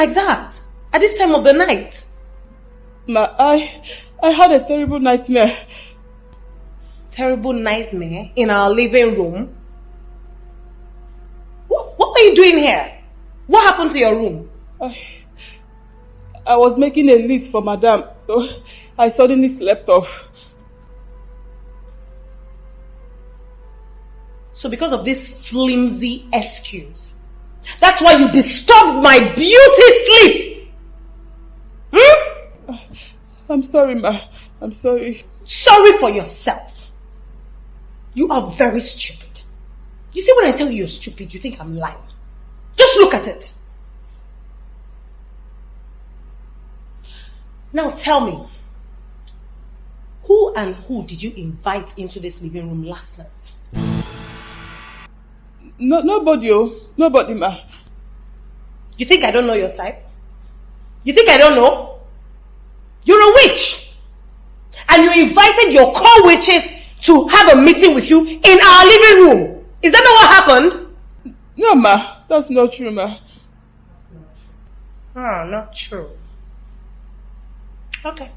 like that? At this time of the night? Ma, I, I had a terrible nightmare. Terrible nightmare in our living room? What, what were you doing here? What happened to your room? I, I was making a list for Madame, so I suddenly slept off. So because of this flimsy excuse, that's why you disturbed my beauty sleep! Hmm? I'm sorry, ma. I'm sorry. Sorry for yourself. You are very stupid. You see, when I tell you you're stupid, you think I'm lying. Just look at it. Now tell me, who and who did you invite into this living room last night? No, nobody, oh. Nobody, ma. You think I don't know your type? You think I don't know? You're a witch. And you invited your co-witches to have a meeting with you in our living room. Is that not what happened? No, ma. That's not true, ma. Ah, not true. Okay.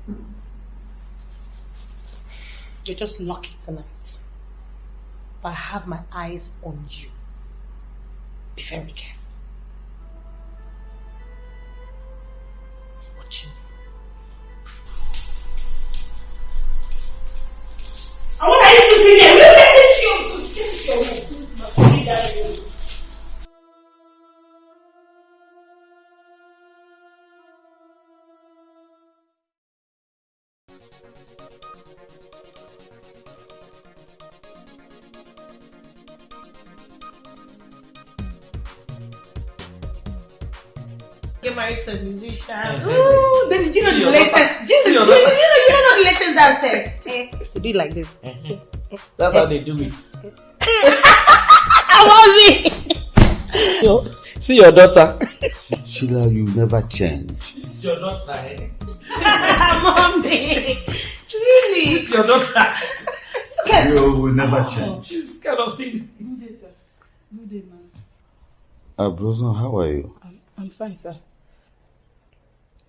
You're just lucky tonight. But I have my eyes on you. Be very careful. Watching. I want you to be there. Will you listen to your This is your room. Do it like this. That's how they do it. I want me. See your daughter. Sheila, you never change. It's your daughter, eh? Mommy. Really? It's your daughter. You will never change. This kind of thing. Good day, sir. Good day, ma. Uh, Blossom, how are you? I'm, I'm fine, sir.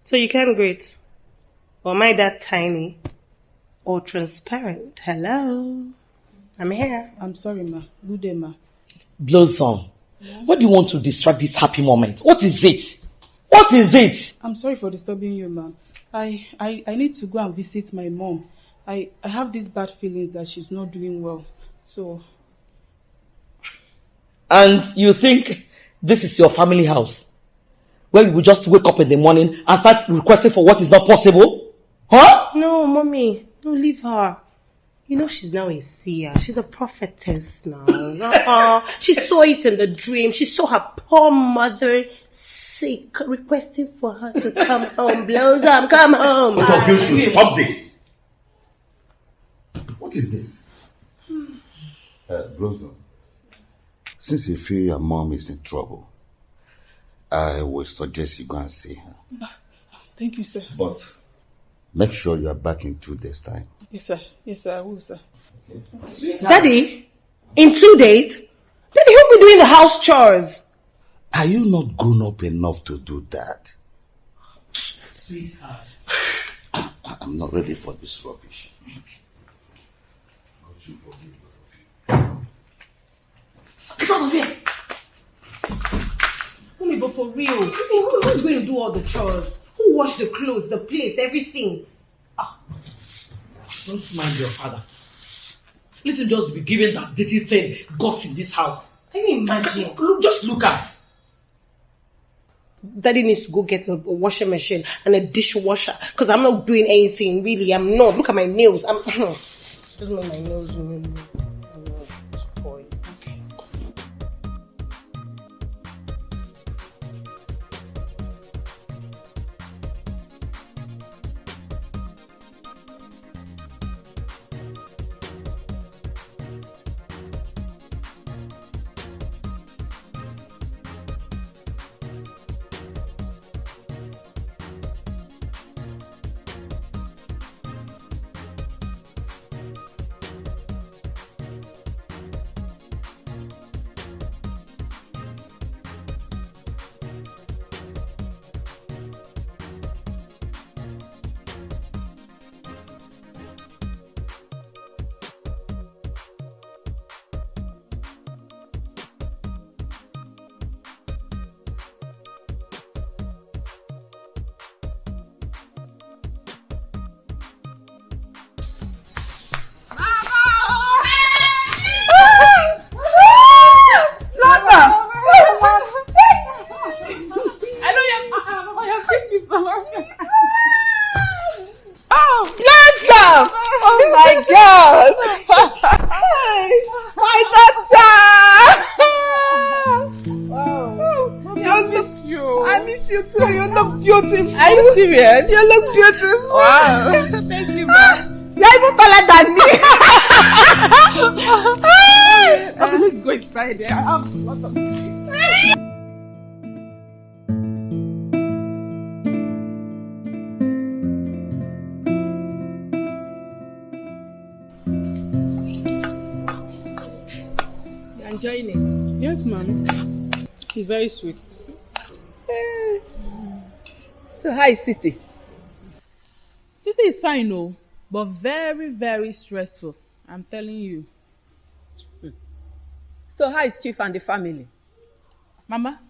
So you can't greet. Or am I that tiny? Or transparent? Hello? I'm here. I'm sorry, ma. Good day, ma. Blossom, what do you want to distract this happy moment? What is it? What is it? I'm sorry for disturbing you, ma'am. I, I, I need to go and visit my mom. I, I have these bad feelings that she's not doing well. So, And you think this is your family house? Where you will just wake up in the morning and start requesting for what is not possible? Huh? No, mommy. No, leave her. You know she's now a seer. She's a prophetess now. Uh-uh. She saw it in the dream. She saw her poor mother sick, requesting for her to come home. Blossom, come home. Both of you should stop this. What is this? Uh, Blossom, since you feel your mom is in trouble, I would suggest you go and see her. thank you, sir. But make sure you are back in two days' time. Yes, sir. Yes, sir. I will, sir. Daddy, in two days? Daddy, who'll be doing the house chores? Are you not grown up enough to do that? Sweetheart. I- I'm not ready for this rubbish. Get out of here. Mommy, but for real, I mean, who, who's going to do all the chores? Who wash the clothes, the plates, everything? Ah. Don't mind your father. Let him just be given that dirty thing gods in this house. Can you imagine? Look, just look at. Daddy needs to go get a, washing machine and a dishwasher because I'm not doing anything really. I'm not. Look at my nails. I'm. Doesn't know my nails. But very, very stressful. I'm telling you. So how is Chief and the family? Mama,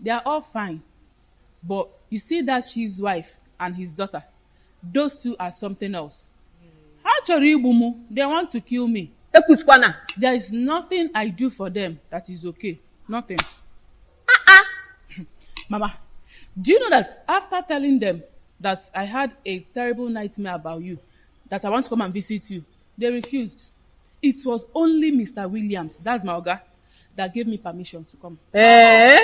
they are all fine. But you see that chief's wife and his daughter, those two are something else. Actually, Igbumu, they want to kill me. There is nothing I do for them that is okay. Nothing. Uh-uh. Mama, do you know that after telling them that I had a terrible nightmare about you, that I want to come and visit you, they refused. It was only Mr. Williams, that's my oga, that gave me permission to come. Eh?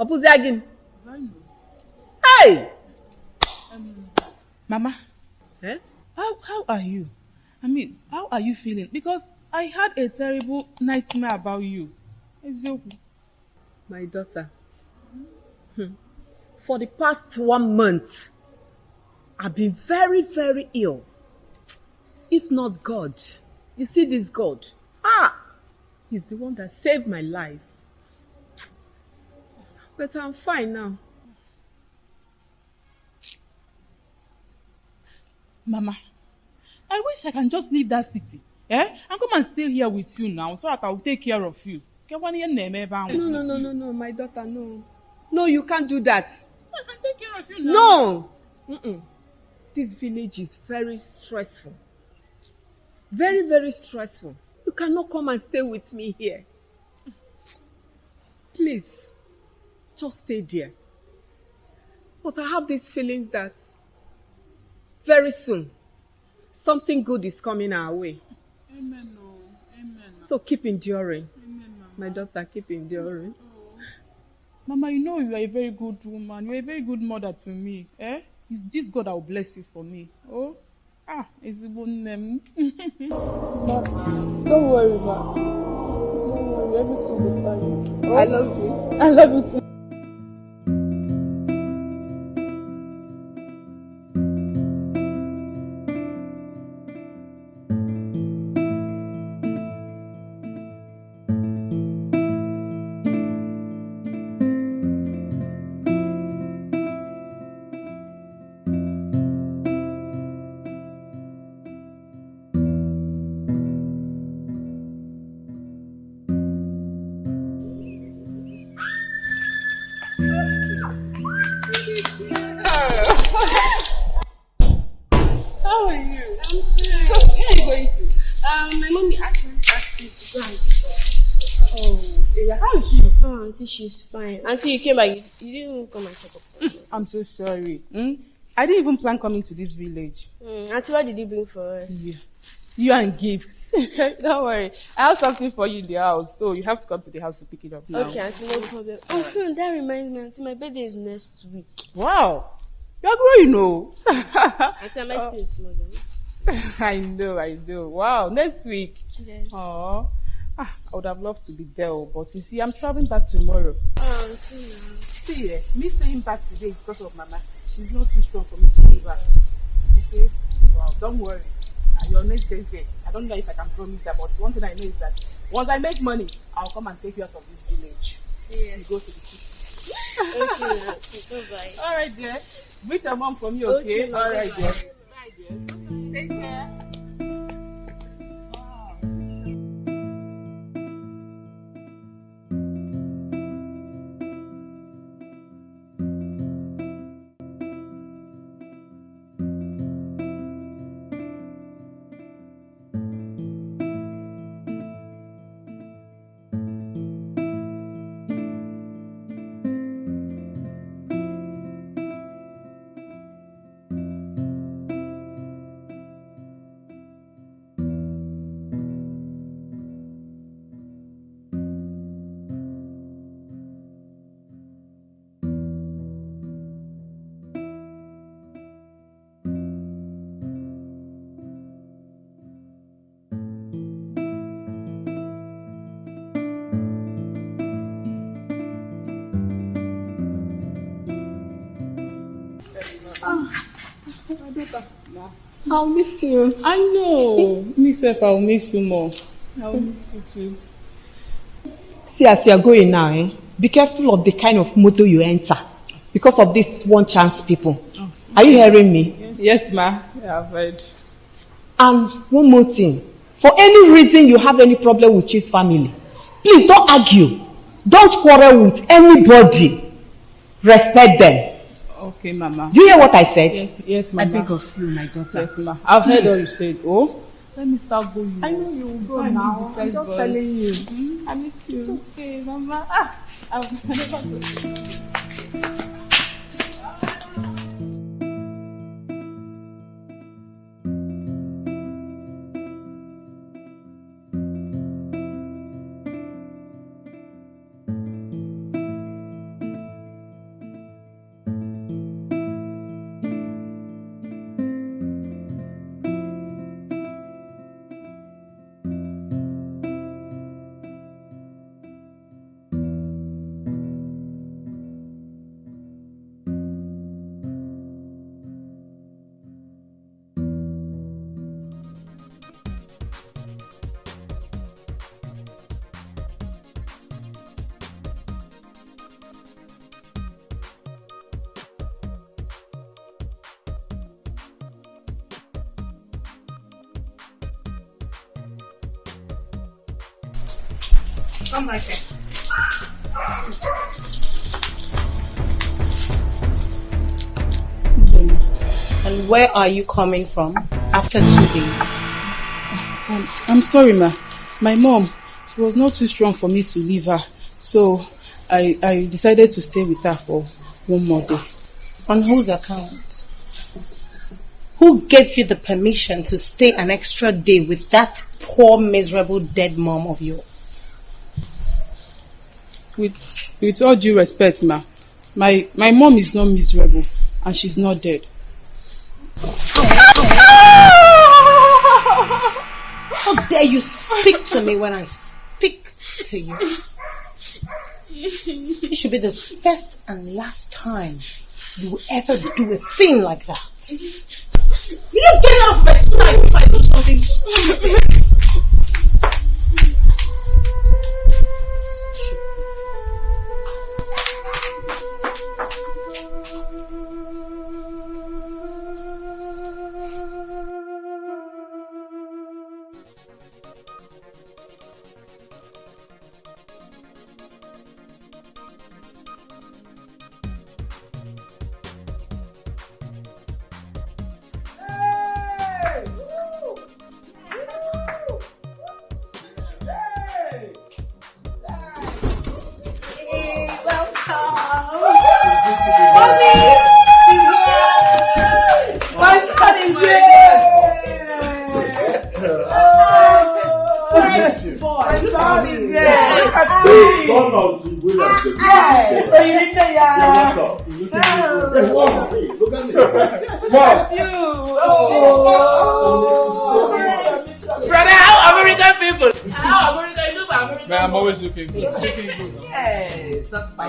Opuzi agin. Hey! Mama, Eh? how, how are you? I mean, how are you feeling? Because I had a terrible nightmare about you. Eziokwu. My daughter. Hmm. For the past one month, I've been very, very ill. If not God, you see this God. Ah! He's the one that saved my life. But I'm fine now. Mama, I wish I can just leave that city. Eh? And come and stay here with you now so that I will take care of you. Get one year name ebe No, no, no, no, no, my daughter, no. No, you can't do that. I can take care of you now. No! Mm-mm. This village is very stressful. Very, very stressful. You cannot come and stay with me here. Please, just stay there. But I have these feelings that very soon something good is coming our way. Amen, no. Amen. So keep enduring. Amen, mama. My daughter, keep enduring. Mama, you know you are a very good woman. You are a very good mother to me. Eh? It's this God that will bless you for me. Oh? Ah, ezigbo nne m. Ma, don't worry, ma. Don't worry, everything will be fine. I love you. I love you too. She's fine. Until you came back. You, you didn't even come and check up. I'm so sorry. Hmm? I didn't even plan coming to this village. Mm, auntie, what did you bring for us? Yeah. You and gift. don't worry. I have something for you in the house, so you have to come to the house to pick it up now. Okay, auntie, no problem. Oh, hmm, that reminds me, auntie, my birthday is next week. Wow. You're growing, oh. Auntie, am I still? Then? I know, I know. Wow, next week. Yes. Oh, ah, I would have loved to be there, oh, but you see, I'm traveling back tomorrow. Oh, auntie, now. See, eh, me staying back today is because of Mama. She's not too strong for me to leave her. Okay? Well, don't worry. Your next birthday, I don't know if I can promise that, but one thing I know is that once I make money, I'll come and take you out of this village. You go to the city. Okay, auntie, bye-bye. All right, dear. Meet your mom for me, Okay, okay? All right, dear. Bye, dear. Take care. I'll miss you. I know. Myself, I'll miss you more. I'll miss you too. See, as you're going now, eh? Be careful of the kind of motor you enter. Because of these one chance people. Oh. Are you hearing me? Yes, ma. Yeah, I've heard. And one more thing. For any reason you have any problem with his family, please don't argue. Don't quarrel with anybody. Respect them. Okay, Mama. Do you hear what I said? Yes, yes, Mama. I beg of you, my daughter. Yes, Ma. I've heard what you said. Oh, let me start going. I know you will go I now. I'm just telling you. Mm-hmm. I miss you. It's okay, Mama. Ah, I've never where are you coming from after two days? Um, I'm sorry, ma. My mom, she was not too strong for me to leave her. So I, I decided to stay with her for one more day. On whose account? Who gave you the permission to stay an extra day with that poor, miserable, dead mom of yours? with with all due respect ma my my mom is not miserable and she's not dead. How dare you speak to me when I speak to you? It should be the first and last time you ever do a thing like that. You don't get out of my sight if I do something stupid.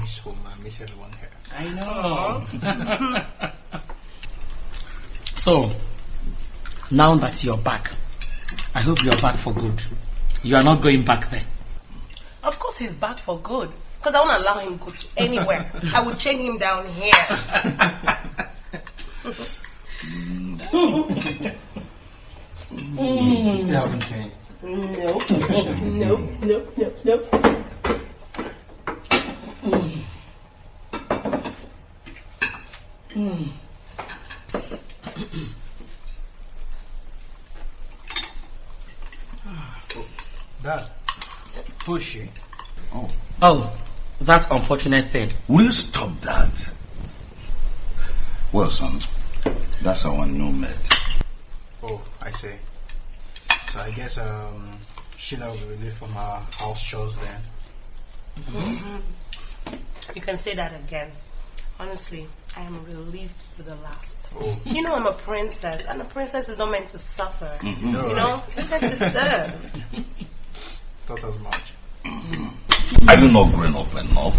miss home, I miss everyone here. I know. so, now that you're back, I hope you're back for good. You are not going back there. Of course he's back for good. Because I won't allow him to go to anywhere. I will chain him down here. mm. Still haven't changed. Nope. nope, nope, nope, nope. Mm. Dad, Who is she? Oh. Oh, that unfortunate thing. Will you stop that? Well, son, that's our new maid. Oh, I see. So I guess um, Sheila will be relieved from her house chores then. Mm-hmm. You can say that again. Honestly, I am relieved to the last. Oh. You know I'm a princess, and a princess is not meant to suffer. Mm-hmm. You know, princess deserve. Thought as much. Are you not grown up enough?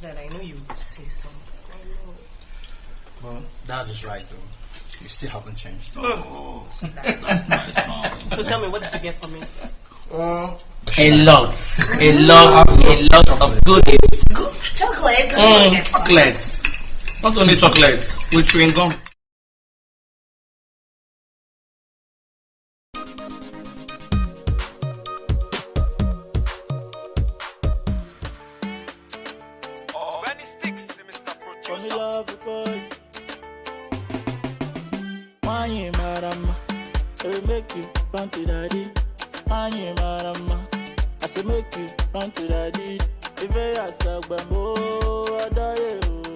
That I know you would say something. I know. Well, that is right though. You still haven't changed. Oh, so that's my son. So tell me, what did you get for me? Uh, a lot, a lot, a lot of goodies. Chocolate. Mm, chocolates. Not only chocolates, with chewing gum. make run to daddy. If I ask I die.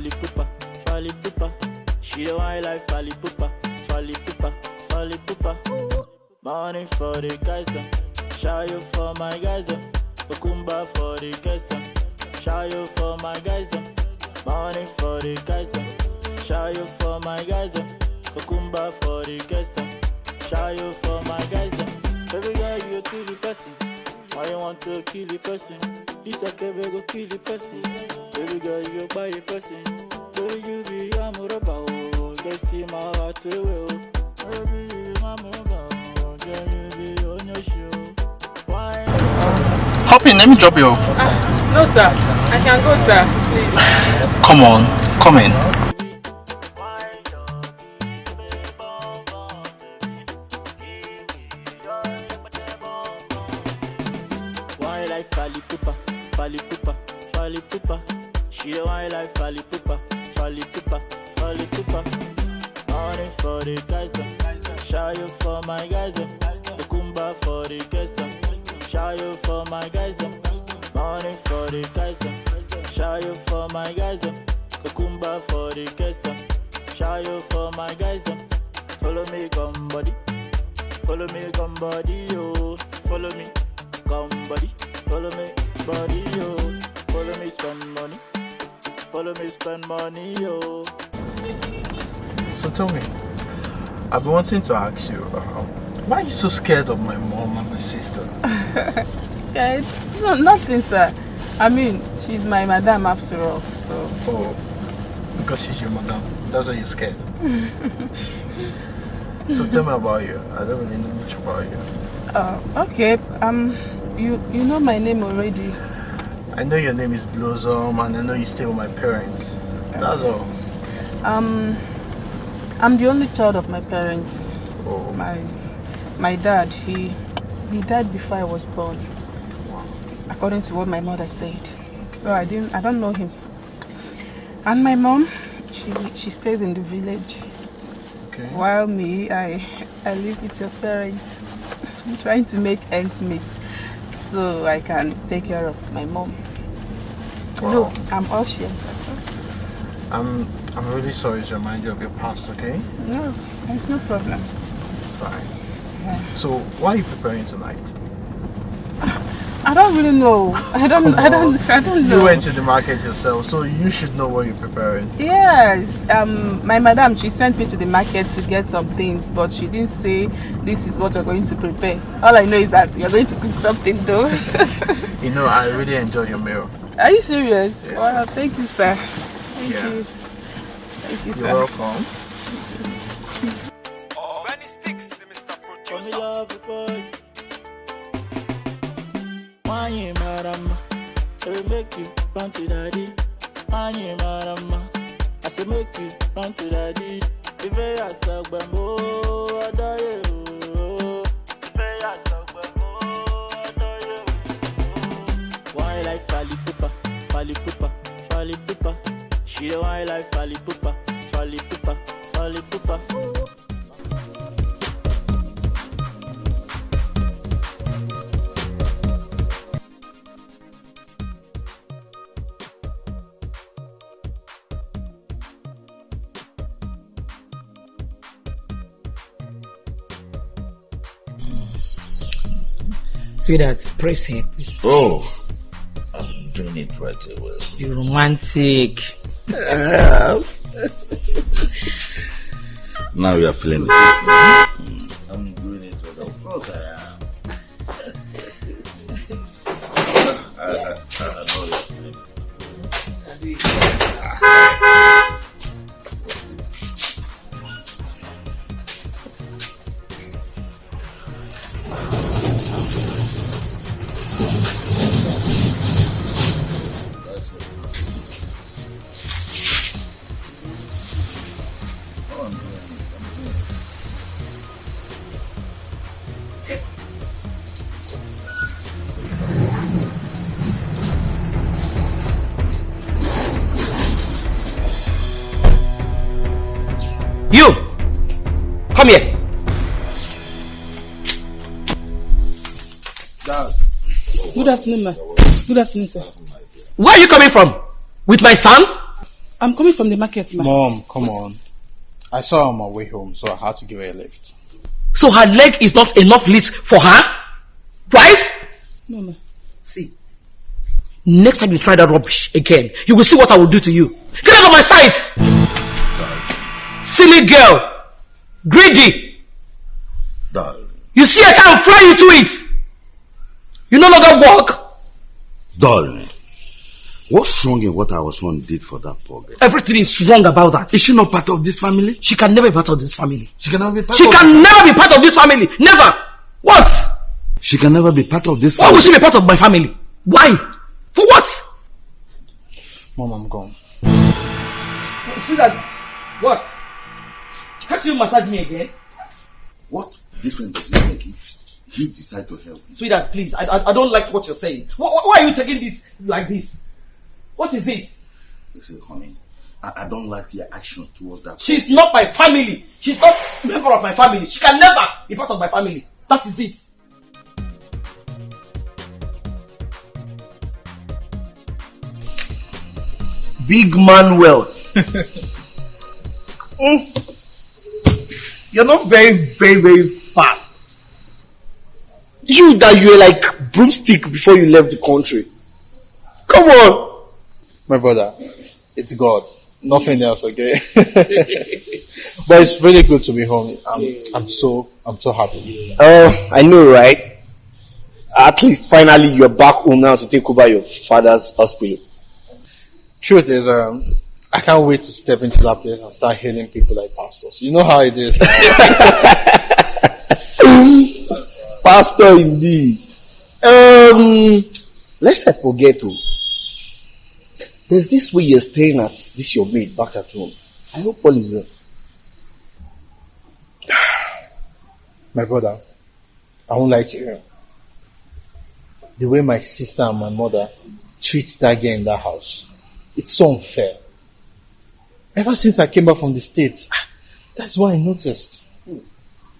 Fali Pupa, Fali Pupa. She the wine like Fali Pupa, Fali Pupa, Fali Pupa. Money for the guys them, show you for my guys them. Okumba for the guys them, show you for my guys them. Money for the guys them. Shy for my guys them. Kokumba for the guys them. Shy for my guys them. Baby girl, you kill the person. Why you want to kill the person? This a kebe go kill the person. Baby girl, you buy the person. Baby, you be a muraba. Guess my heart away. Baby, you be my muraba. Girl, you be on your show. Why? Hopping, let me drop you off. Uh, no, sir. I can go, sir. Please. Come on, come in. Wanting to ask you, uh, why are you so scared of my mom and my sister? scared? No, nothing, sir. I mean, she's my madam after all, so... Oh, because she's your madam. That's why you're scared. so tell me about you. I don't really know much about you. Uh, okay. Um, you you know my name already. I know your name is Blossom, and I know you stay with my parents. That's all. Um, I'm the only child of my parents. Oh. My my dad, he he died before I was born according to what my mother said. So I didn't I don't know him. And my mom, she she stays in the village. Okay. While me, I I live with your parents. I'm trying to make ends meet so I can take care of my mom. Wow. No, I'm all. I'm I'm really sorry to remind you of your past, okay? No, there's no problem. It's fine. Yeah. So why are you preparing tonight? I don't really know. I don't. I don't. I don't know. You went to the market yourself, so you should know what you're preparing. Yes. Um, my madam, she sent me to the market to get some things, but she didn't say this is what you're going to prepare. All I know is that you're going to cook something, though. you know, I really enjoy your meal. Are you serious? Yeah. Well, thank you, sir. Thank yeah. you. Thank you, you're sir. You're welcome. Sweetheart, press here. Oh, I'm doing it right away. You romantic. now you are feeling it. Mm, I'm doing it right Of course I am. I, I, I know you're feeling it. Afternoon, ma. Good afternoon, sir. Where are you coming from? With my son? I'm coming from the market, ma. Mom, come on. I saw her on my way home, so I had to give her a lift. So her leg is not enough lift for her? Right? No, ma. See. Next time you try that rubbish again, you will see what I will do to you. Get out of my sight! Silly girl! Greedy! Darling. You see I can't fly you to it! You no longer walk! Darling. What's wrong in what our son did for that poor girl? Everything is wrong about that. Is she not part of this family? She can never be part of this family. She cannot be part She of can never be part of this family. Never! What? She can never be part of this Why family. would she be part of my family? Why? For what? Mom, I'm gone. See that? what? Can't you massage me again? What difference does it make if he decide to help you? Sweetheart, please, I, I, I don't like what you're saying. Why, why are you taking this like this? What is it? Listen, honey, I, I don't like your actions towards that. She's not my family. She's not a member of my family. She can never be part of my family. That is it. Big man wealth. Mm. You're not very, very, very fast. You that you were like broomstick before you left the country. Come on. My brother, it's God. Nothing else, okay? but it's really good to be home. I'm, I'm so, I'm so happy. Uh, I know, right? At least finally you're back home now to take over your father's hospital. Truth is, um, I can't wait to step into that place and start healing people like pastors. You know how it is. Pastor indeed. Um, let's not forget to. There's this way you're staying at this your maid back at home. I hope all is well. my brother, I won't lie to you. The way my sister and my mother treat that girl in that house, it's so unfair. Ever since I came back from the States, that's what I noticed.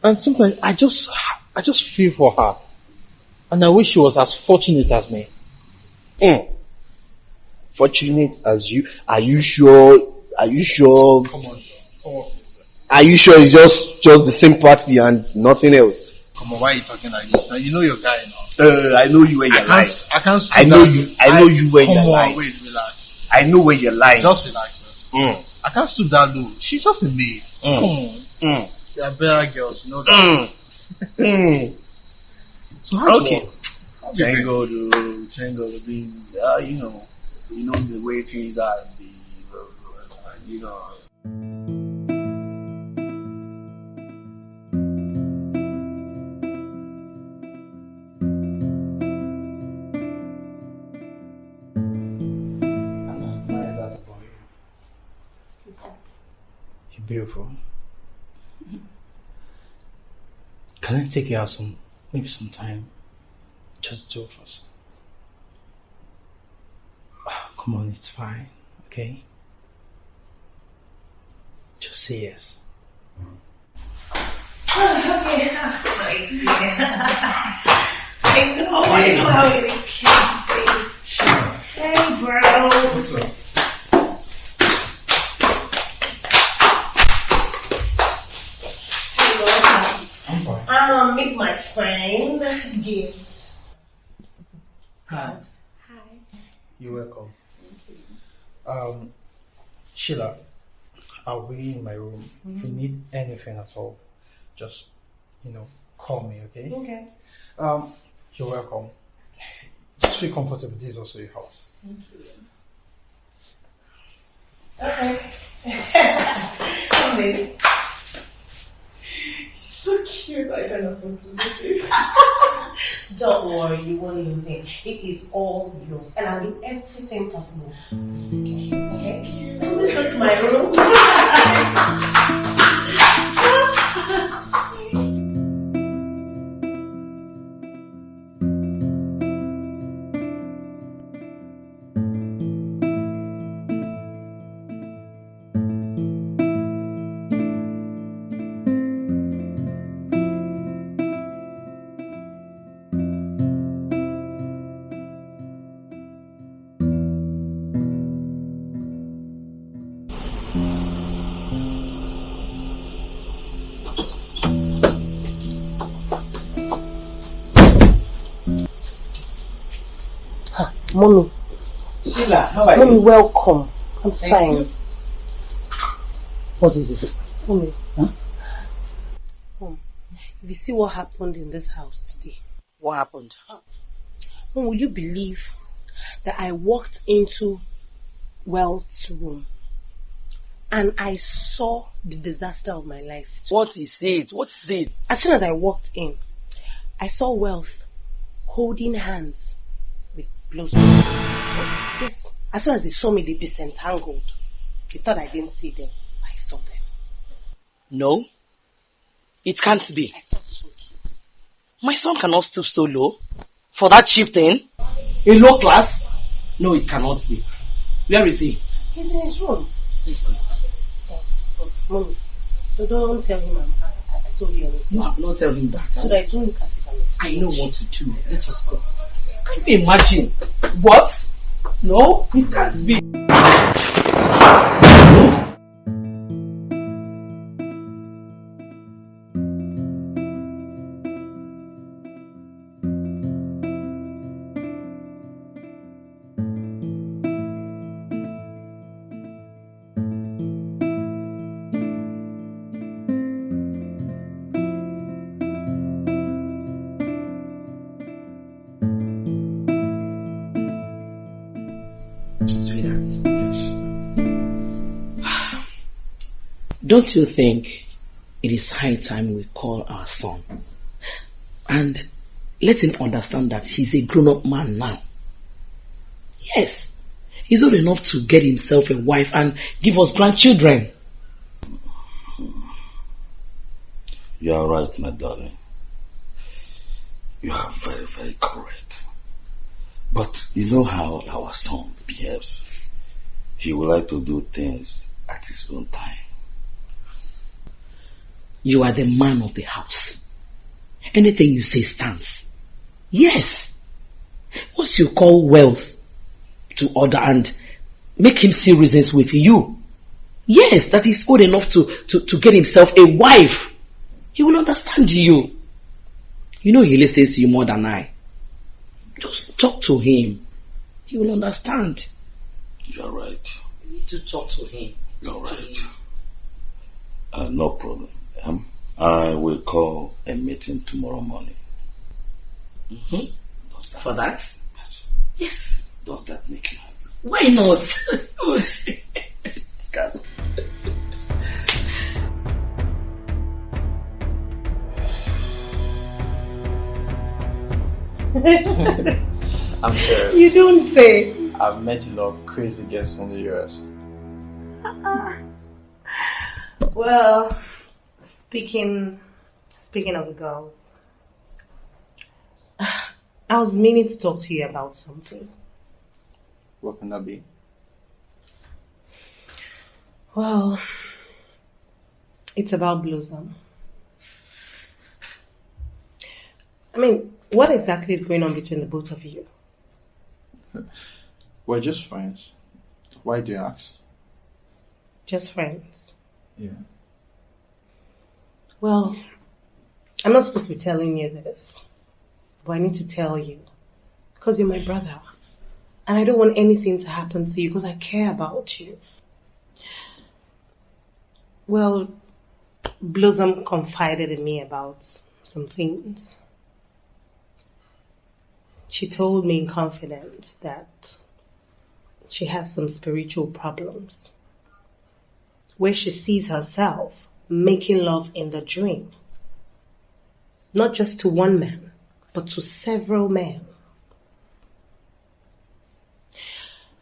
And sometimes I just, I just feel for her. And I wish she was as fortunate as me. Mm. Fortunate as you. Are you sure? Are you sure? Come on, come on. Are you sure it's just just the same party and nothing else? Come on, why are you talking like this? Now you know your guy now. Uh, I know you when I you're lying. I can't. I know you. I know you when Come you're on, lying. wait, relax. I know when you're lying. Just relax. First. Mm. I can't stoop that low. She's just a maid. Mm. Come on. Mm. There are better girls, you know that. Mm. Mm. So how's Okay. work? How's Thank it God, oh, thank God. Uh, you know, you know the way things are. The, uh, you know. You're beautiful. Can I take you out some, maybe some time? Just two of us. Ah, Come on, it's fine, okay? Just say yes. okay. I know, I know how it can be. Hey, bro. I'm meet my friend. Gift. Hi. Hi. You're welcome. Um, Sheila, I'll be in my room. If you need anything at all, just, you know, call me, okay? Okay. Um, you're welcome. Just feel comfortable. This is also your house. Okay. Come baby. So cute. I don't know what to do. Don't worry, you won't lose him. It is all yours, and I'll do everything possible. Okay. Go to my room. how are mommy, you? welcome. I'm Thank fine. you. What is it? Mommy. Huh? Mom, if you see what happened in this house today, What happened? Ah. Mom, will you believe that I walked into Wealth's room and I saw the disaster of my life? What is it? What is it? As soon as I walked in, I saw Wealth holding hands with Blossom. Yes. As soon as they saw me, they disentangled. They thought I didn't see them. I saw them. No. It can't be. My son cannot stoop so low for that cheap thing. A low class? No, it cannot be. Where is he? He's in his room. Let's go. Yeah, but mommy, so don't tell him I'm, I, I told you anything. No, I'm not telling him that. So that it won't look as if I'm a I know what to do. Let us go. Can you imagine? What? No, it can't be. Don't you think it is high time we call our son and let him understand that he's a grown up man now? Yes, he's old enough to get himself a wife and give us grandchildren. You are right, my darling. You are very, very correct. But you know how our son behaves. He would like to do things at his own time. You are the man of the house. Anything you say stands. Yes. Once you call wealth to order and make him see reasons with you, yes, that he's old enough to, to, to get himself a wife, he will understand you. You know he listens to you more than I. Just talk to him. He will understand. You are right. You need to talk to him. You are right. Uh, no problem. Um, I will call a meeting tomorrow morning. Mhm. Does that, For that? Yes. Yes. Does that make you happy? Why not? God. I'm sure. You don't say. I've met a lot of crazy girls from the US. Well, speaking speaking of the girls, I was meaning to talk to you about something. What can that be? Well, It's about Blossom. Um. I mean, what exactly is going on between the both of you? We're just friends. Why do you ask? Just friends. Yeah. Well, I'm not supposed to be telling you this, but I need to tell you because you're my brother. And I don't want anything to happen to you because I care about you. Well, Blossom confided in me about some things. She told me in confidence that she has some spiritual problems where she sees herself making love in the dream. Not just to one man, but to several men.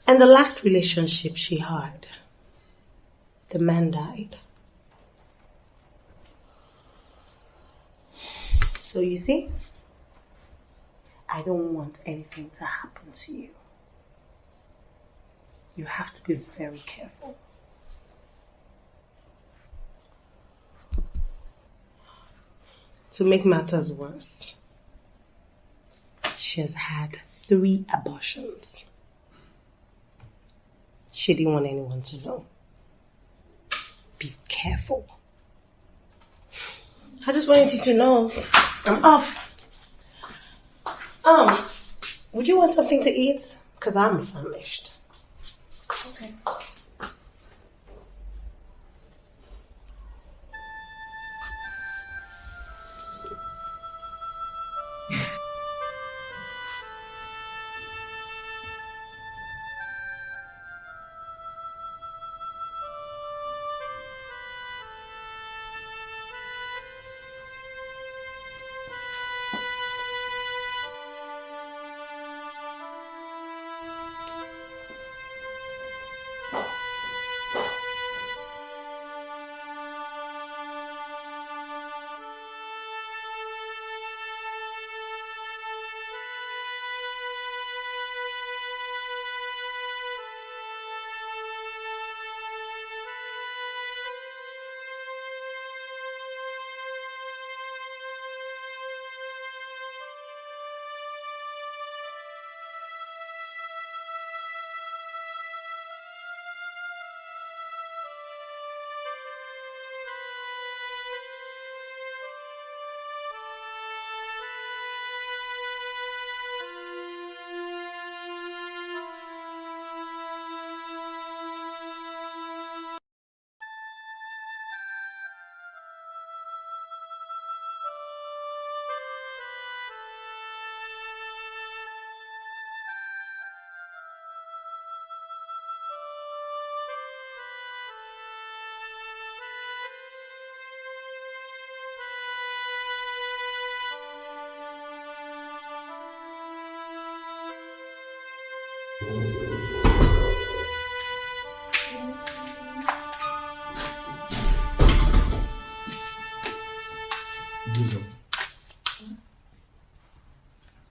And the last relationship she had, the man died. So you see, I don't want anything to happen to you. You have to be very careful. To make matters worse, she has had three abortions. She didn't want anyone to know. Be careful. I just wanted you to know I'm off. Um, would you want something to eat? Because I'm famished. Okay.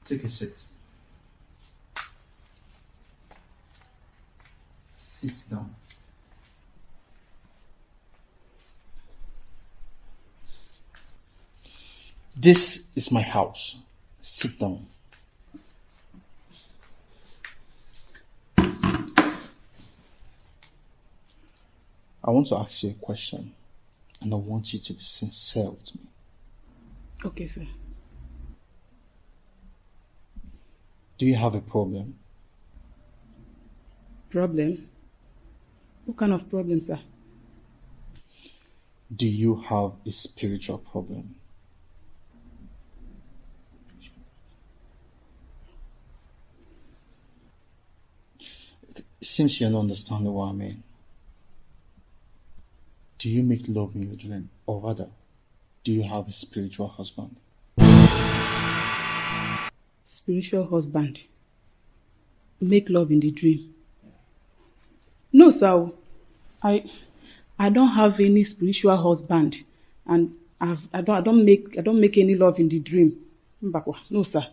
Take a seat. Sit down. This is my house. Sit down. I want to ask you a question, and I want you to be sincere with me. Okay, sir. Do you have a problem? Problem? What kind of problem, sir? Do you have a spiritual problem? It seems you don't understand what I mean. Do you make love in your dream? Or rather, do you have a spiritual husband? Spiritual husband. Make love in the dream. No, sir. I I don't have any spiritual husband. And I've, I don't I don't make I don't make any love in the dream. No, sir.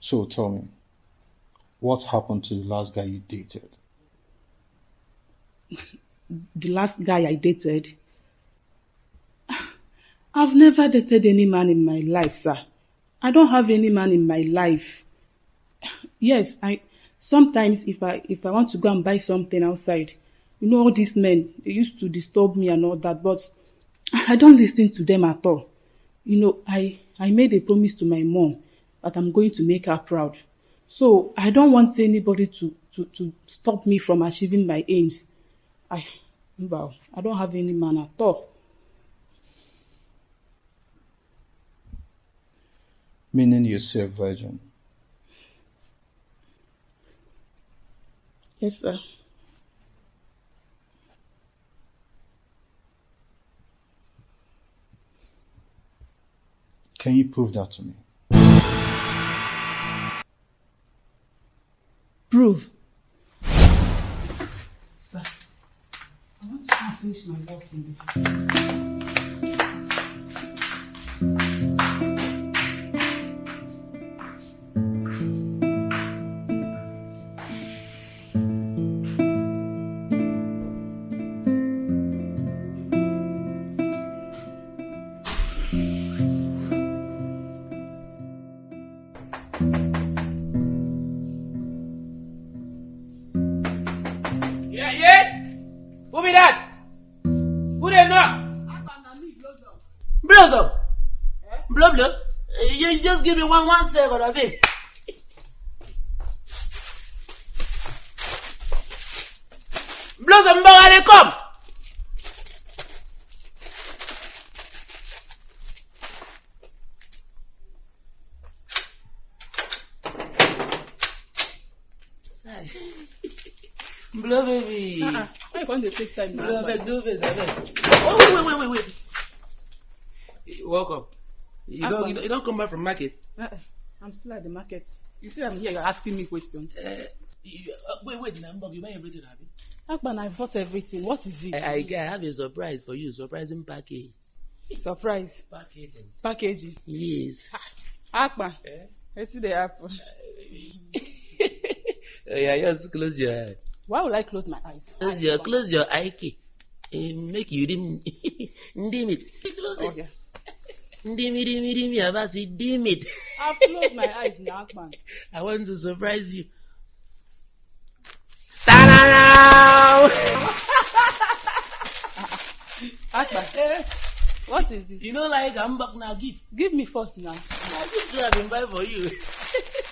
So tell me, what happened to the last guy you dated? The last guy I dated. I've never dated any man in my life, sir. I don't have any man in my life. Yes, I sometimes if I if I want to go and buy something outside, you know all these men they used to disturb me and all that, but I don't listen to them at all. You know, I I made a promise to my mom that I'm going to make her proud. So I don't want anybody to to to stop me from achieving my aims. I well, I don't have any man at all. Meaning you're a virgin. Yes, sir. Can you prove that to me? Want to finish You just give me one one second of it. Blows up, mbok, they come. Blow, baby. Uh-uh. Why you going to take time now? Blow, abeg, do this, abeg. Oh, wait, wait, wait, wait, wait. Welcome. You don't, you don't, you don't come back from market. Uh-uh. I'm still at the market. You see, I'm here. You're asking me questions. Uh, you, uh, wait, wait, Nambok, you buy everything, Abi? Akpan, I bought everything. What is it? I, I, I have a surprise for you, surprising package. Surprise. Packaging. Packaging. Yes. Akpan. Eh? See the apple. Yeah, just close your eye. Why would I close my eyes? Close your, close your eye key. Eh, make you dim, dim it. Close it. Okay. Dim, dim, dim, Abasi, dim it. I've closed my eyes now, Akpan. I want to surprise you. Ta-da-da! Akpan. Eh, what is this? You know, like I'm back now, gift. Give me first now. Now, gift I've been buying for you.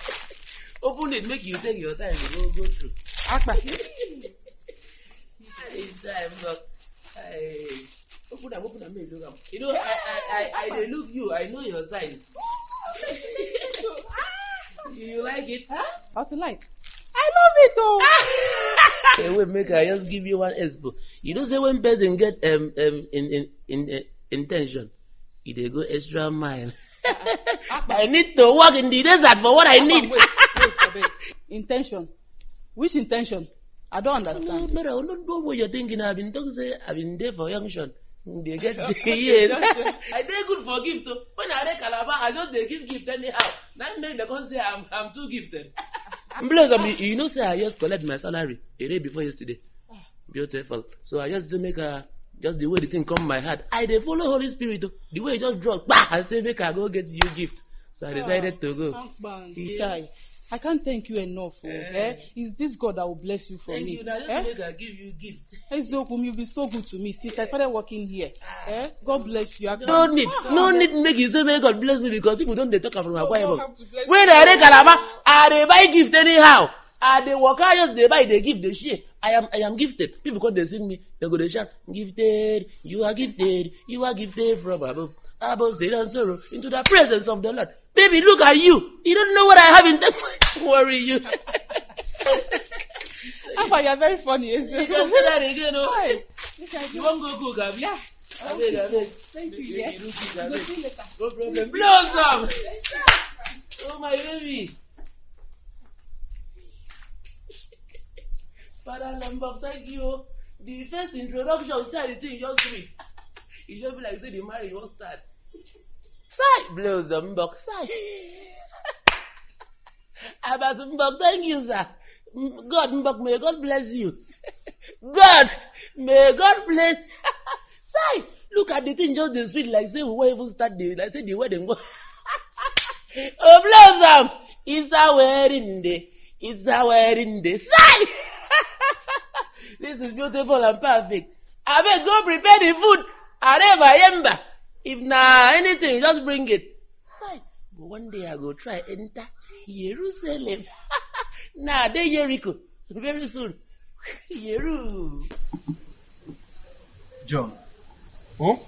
Open it, make you take your time go, go through. Akpan. It's time, look. Hey. Open them, open them, make you look am. You know, I, I, I, I, dey look you, I know your size. you like it? Huh? How's it like? I love it oh. Hey, wait, make I just give you one expo. You know, say when person get um um in in in uh, intention, e dey go extra mile. I need to work in the desert for what I need. Wait, wait, abeg. Intention. Which intention? I don't no, understand. no, no, no, know what you're thinking. I've been talking say I've been there for junction. They get yes. I dey good for gift. oh. When I dey Calabar, I just dey give gift anyhow. That make the come say I'm I'm too gifted. I mean, you know, say I just collect my salary a day before yesterday. Beautiful. So I just say make a just the way the thing come my heart. I dey follow Holy Spirit. oh. The way it just drop, bah, I say make I go get you gift. So I decided to go. Yeah. I can't thank you enough. Oh, Eh. eh? It's this God that will bless you for Thank me. you. Now eh? I give you gift. Ezokum, you've been so good to me since I started working here. Eh? God bless you. Akban. No need, no need make you say make God bless me because people don't dey talk from Akwa God Ibom. have to bless When. I dey Calabar, I dey buy gift anyhow. I dey waka just dey buy dey give dey share. I am I am gifted. People come dey sing me, they go dey shout, gifted, you are gifted, you are gifted from above. Above sin and sorrow into the presence of the Lord. Baby, look at you. You don't know what I have in them. Worry you. Akpan, you're very funny. you can say that again, oh. Look You you. wan go cook? Yeah. Abeg, abeg. Thank you. Make Yeah. you do quick, Go abeg. see. No problem. Blossom! Oh my baby. Father Lambert, thank you. Oh. The first introduction, say the thing just sweet. E just be like say the marriage wan start. Sai! Blossom Mbok, sai! Abbas Mbok, thank you, sir. God Mbok, may God bless you. God, May God bless. Say, look at the thing just the sweet like say we won't even start the like say the wedding go. oh blossom, it's a wedding day. It's a wedding day. Say, this is beautiful and perfect. I beg go prepare the food. Areva yemba. If na anything, just bring it. Say, but one day I go try enter Jerusalem. nah, they Jericho. Very soon. Yeru. John. Oh?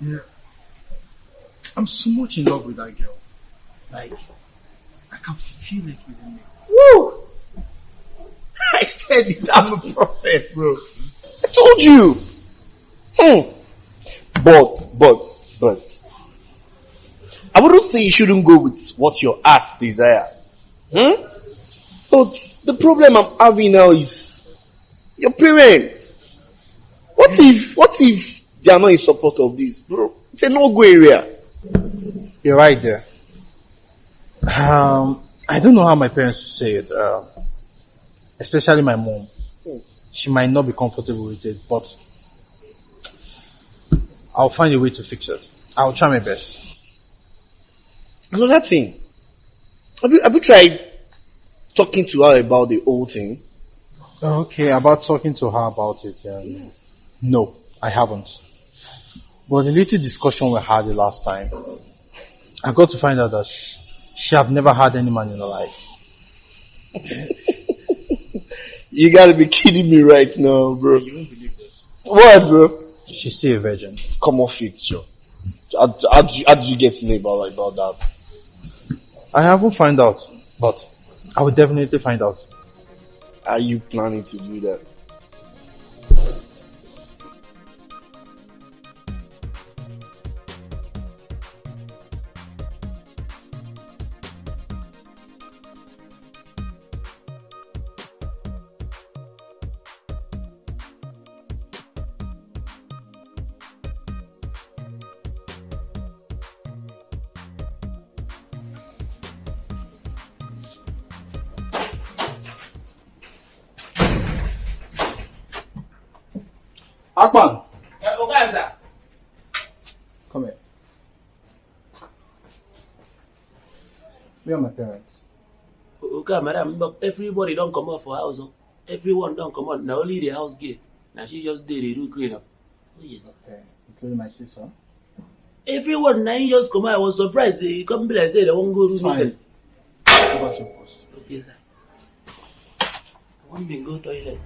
Yeah. I'm so much in love with that girl. Like, I can feel it within me. Woo! I said it, I'm a prophet, bro. I told you. Hmm. But, but, but. I wouldn't say you shouldn't go with what your heart desire. Hmm? But the problem I'm having now is your parents. What if, what if they are not in support of this, bro? It's a no-go area. You're right there. Um, I don't know how my parents would say it. Uh, especially my mom. She might not be comfortable with it, but I'll find a way to fix it. I'll try my best. Another thing. Have you, have you tried talking to her about the old thing? Okay, about talking to her about it. Um, no, I haven't. But the little discussion we had the last time, I got to find out that she, she have never had any man in her life. You gotta be kidding me right now, bro. You won't believe this. What, bro? She's still a virgin. Come off it, Joe. How, how, do you, how do you get to know about, about that? I haven't found out, but I will definitely find out. Are you planning to do that? Okay, madam, but everybody don't come out for house. oh. Everyone don't come out. Now only the house gate. Now she just did the do clean up. Oh, yes. Okay, including my sister. Everyone now just come out. I was surprised. They come be like say they won't go to It's fine. meeting. Go to your post. Okay, sir. I want me go toilet.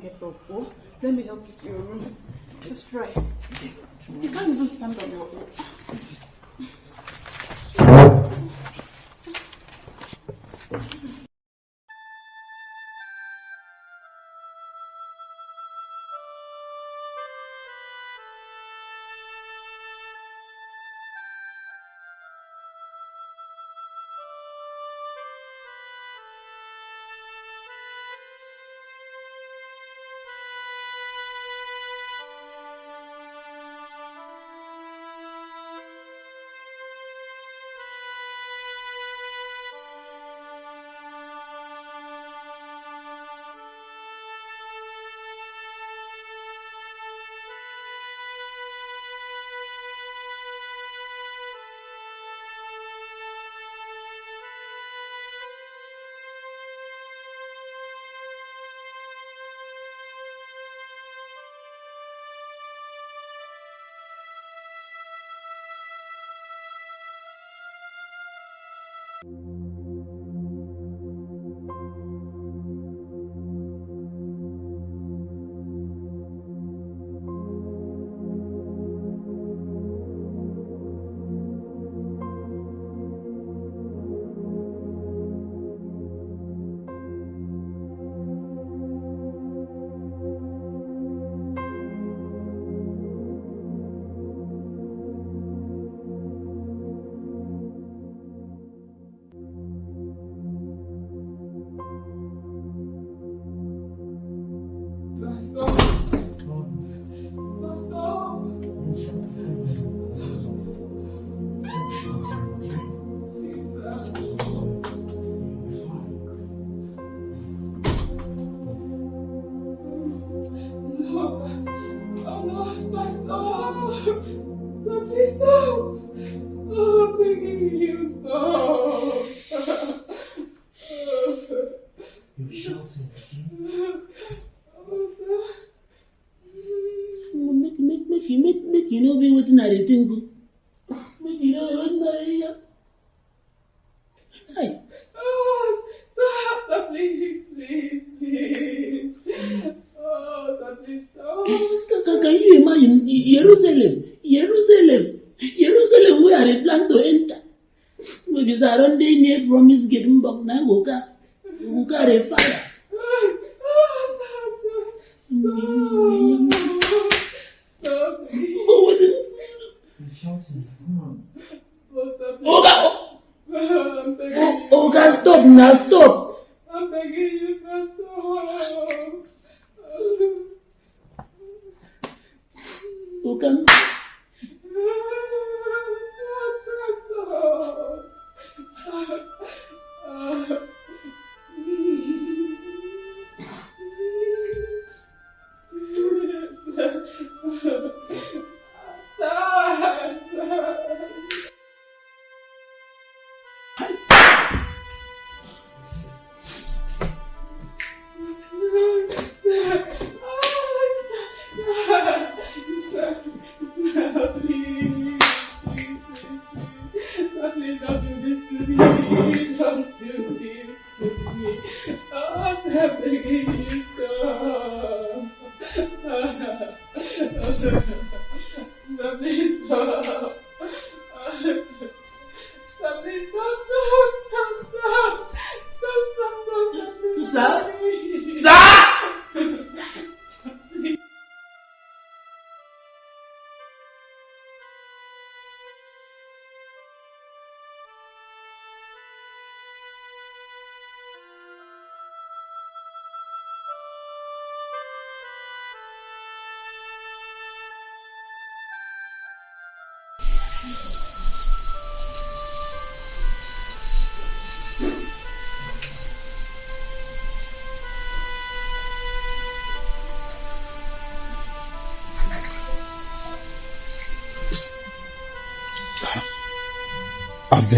Get up. Let me help you to your room. Just try. You can't even stand on your own. Go carry fire. Stop, please. But wetin? Oh, stop, please. Oga, I'm begging o- you. Oga stop na stop. I'm begging you, sir, stop. Oga. Please me. Don't do this to me. Oh, I'm begging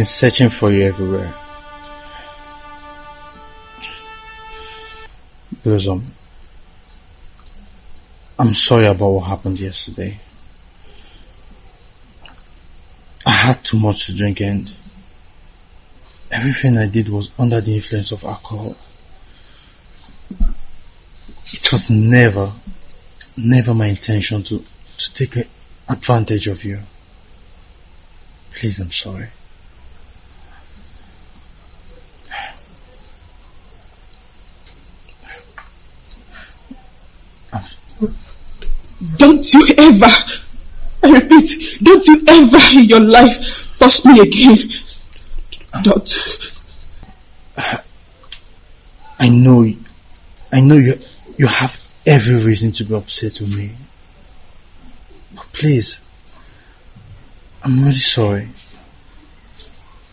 been searching for you everywhere. Blossom, I'm sorry about what happened yesterday. I had too much to drink and everything I did was under the influence of alcohol. It was never, never my intention to, to take advantage of you. Please, I'm sorry. Don't you ever, I repeat, don't you ever in your life touch me again. Don't. I know, I know you, you have every reason to be upset with me. But please, I'm really sorry.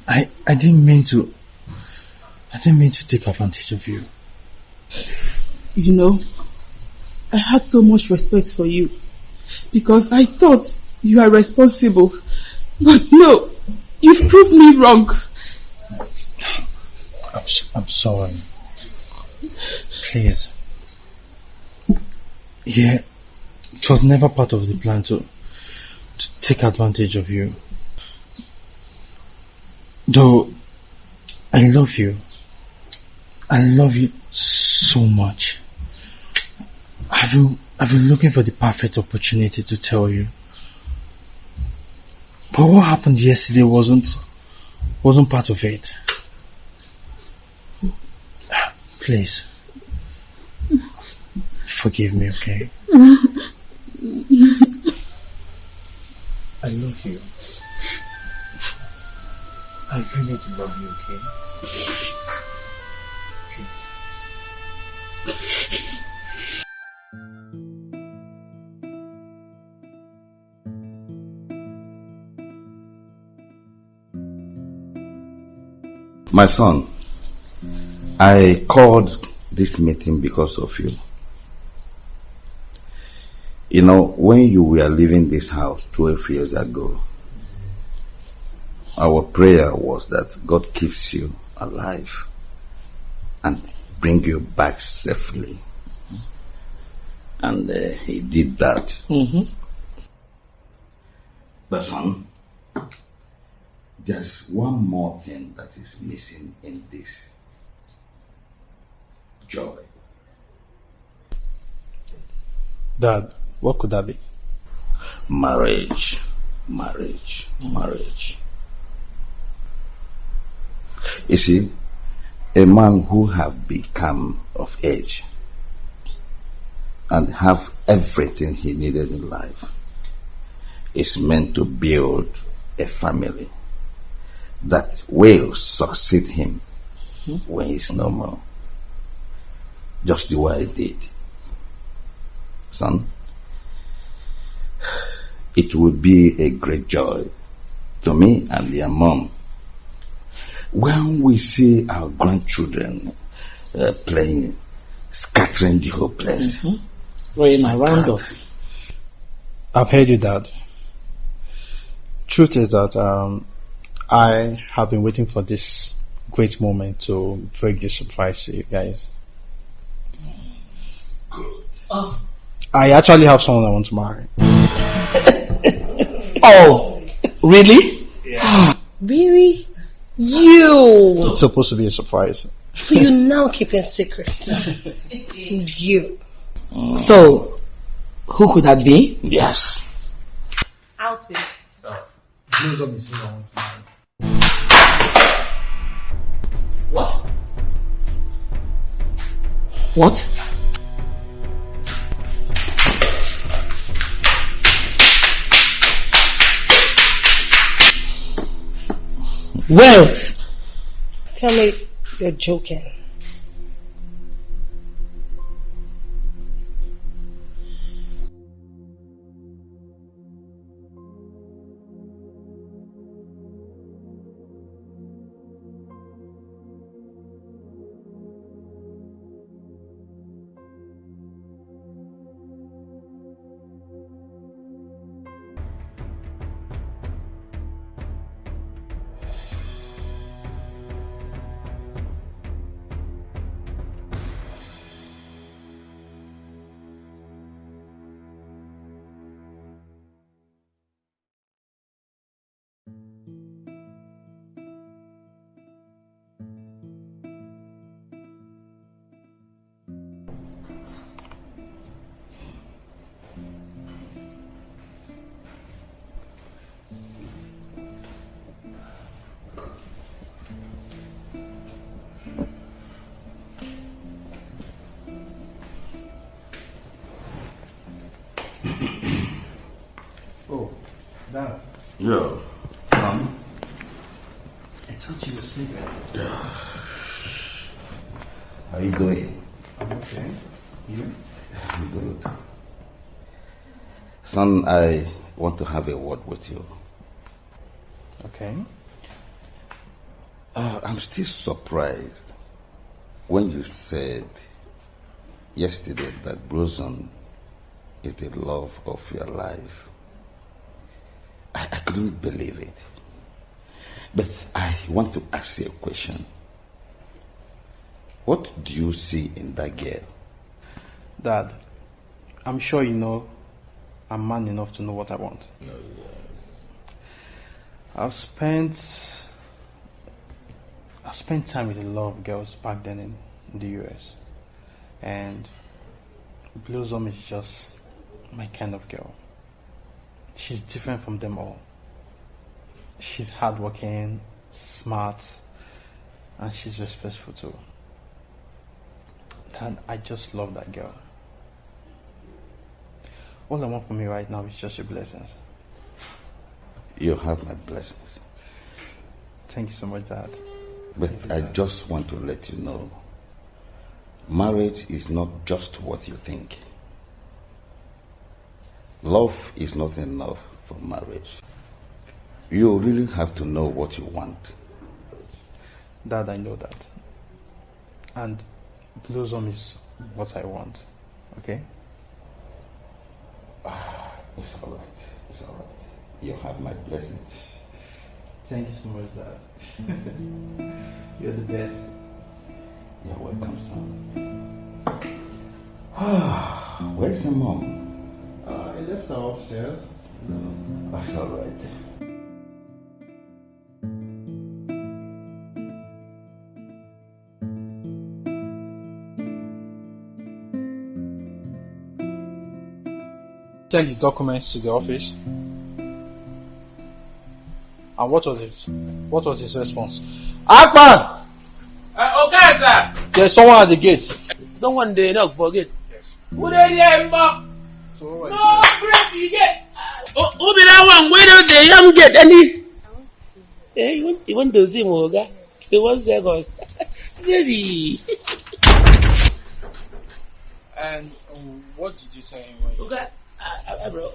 I, I didn't mean to, I didn't mean to take advantage of you. You know, I had so much respect for you because I thought you are responsible. But no, you've proved me wrong. I'm, I'm sorry. Please. Yeah, it was never part of the plan to, to take advantage of you. Though I love you. I love you so much. I've been, I've been looking for the perfect opportunity to tell you. But what happened yesterday wasn't wasn't part of it. Please. Forgive me, okay? I love you. I really do love you, okay? Please. My son, I called this meeting because of you. You know, when you were leaving this house 12 years ago, our prayer was that God keeps you alive and bring you back safely. And uh, he did that. Mm-hmm. But son, there's one more thing that is missing in this joy. Dad, what could that be? Marriage, marriage, marriage. You see, a man who have become of age and have everything he needed in life is meant to build a family that will succeed him mm-hmm. when he's no more. Just the way I did. Son, it would be a great joy to me and their mom when we see our grandchildren uh, playing, scattering the whole place. Mm-hmm. Running around us. I've heard you, Dad. Truth is that um, I have been waiting for this great moment to break the surprise to you guys. Good. Oh. I actually have someone I want to marry. oh, really? Yeah. really? You! It's supposed to be a surprise. So you now keeping secret? you. Mm. So, who could that be? Yes. Out with. Oh. What? What? Wealth. Tell me you're joking. Yeah. Son. I thought you were sleeping. Yeah. How you doing? I'm okay. You? I'm good. Son, I want to have a word with you. Okay. Uh, I'm still surprised when you said yesterday that Blossom is the love of your life. I, I couldn't believe it. But I want to ask you a question. What do you see in that girl? Dad, I'm sure you know I'm man enough to know what I want. I've spent I've spent time with a lot of girls back then in, in the US. And Blossom is just my kind of girl. She's different from them all. She's hardworking, smart, and she's respectful too. And I just love that girl. All I want for me right now is just your blessings. You have my blessings. Thank you so much, Dad. But I just want to let you know marriage is not just what you think. Love is not enough for marriage. You really have to know what you want. Dad, I know that. And Blossom is what I want. Okay? It's alright. It's alright. You have my blessings. Thank you so much, Dad. You're the best. You're welcome, son. Where's your mom? Uh, I left her upstairs. That's alright. Send the documents to the office. And what was it? What was his response? Akpan! Uh, okay, sir. There's someone at the gate. Someone they knock for gate. Who they there, Mba? No, great, you get. Oh, who be that one? Where don't they young get any? Eh, you want, you want to see Moga? Okay, one second. Baby. And um, what did you tell him when you... Okay, uh, uh, bro.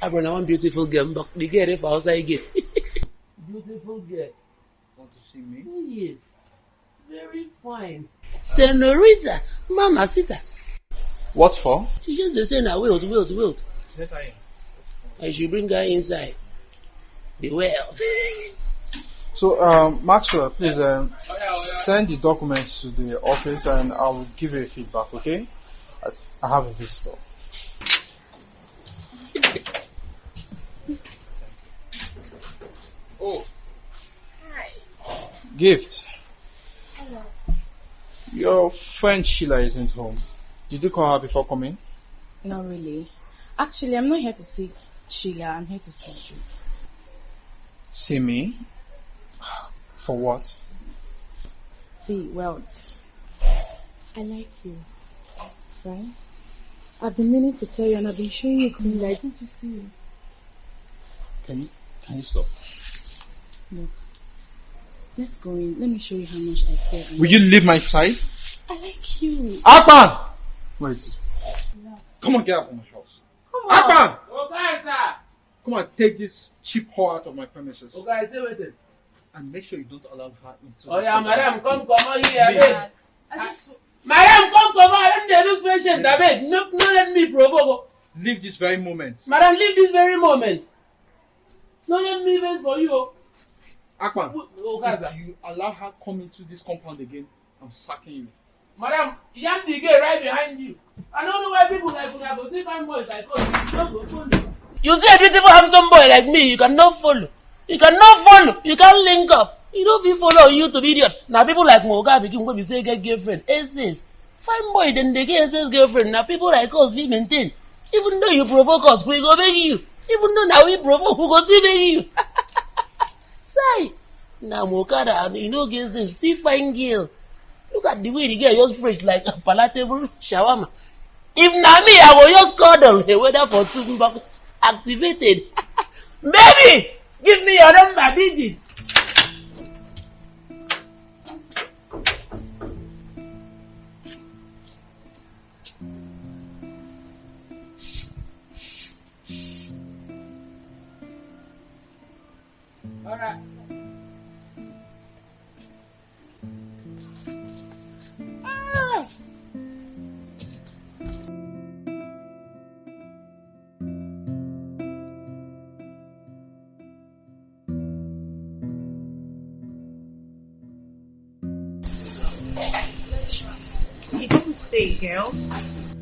Uh, bro, now one beautiful girl, but the girl if outside gate. beautiful girl. Want to see me? Oh, yes. Very fine. Senorita, Mama Sita. What for? She just dey say na wilt, wilt, wilt. Yes, I am. I should bring her inside. The well. So, um, Maxwell, please um, send the documents to the office and I will give you a feedback, okay? I, I have a visitor. Oh. Hi. Gift. Hello. Your friend Sheila isn't home. Did you call her before coming? Not really. Actually, I'm not here to see Sheila. I'm here to see you. See me? For what? See, well, I like you, right? I've been meaning to tell you, and I've been showing you green light. Don't you see it? Can you can you stop? Look, let's go in. Let me show you how much I care. and Will you leave my side? I like you. Akpan! Wait. Come on, get out of my house. Come Akpan! Okay, sir. Come on, take this cheap whore out of my premises. Okay, say waiting. And make sure you don't allow her into Oh this yeah, compound. madam, come come on here, abeg. I just. Ah, madam, come come on. Let me lose patient, abeg. No, no, let me provoke. Leave this very moment. Madam, leave this very moment. No, let me wait for you. Oh. Akpan, if you allow her come into this compound again, I'm sacking you. Madam, yam the gate right behind you. I don't know why people like una go see fine boys like us. You no go follow. You see a beautiful handsome boy like me, you cannot follow. You cannot follow. You can't link up. You don't fit follow you to be idiot. Now people like Moga begin go be say get girlfriend. Essays. Fine boy then they get essays girlfriend. Now people like us we maintain. Even though you provoke us, we go beg you. Even though now we provoke, we go still beg you. Say, now Mokada, you know get this. See fine girl. Look at the way the girl just fresh like a palatable shawarma. If na me, I go just cuddle the weather for two bucks activated. Baby, give me your number digit. Alright. Ah. He doesn't say, girl.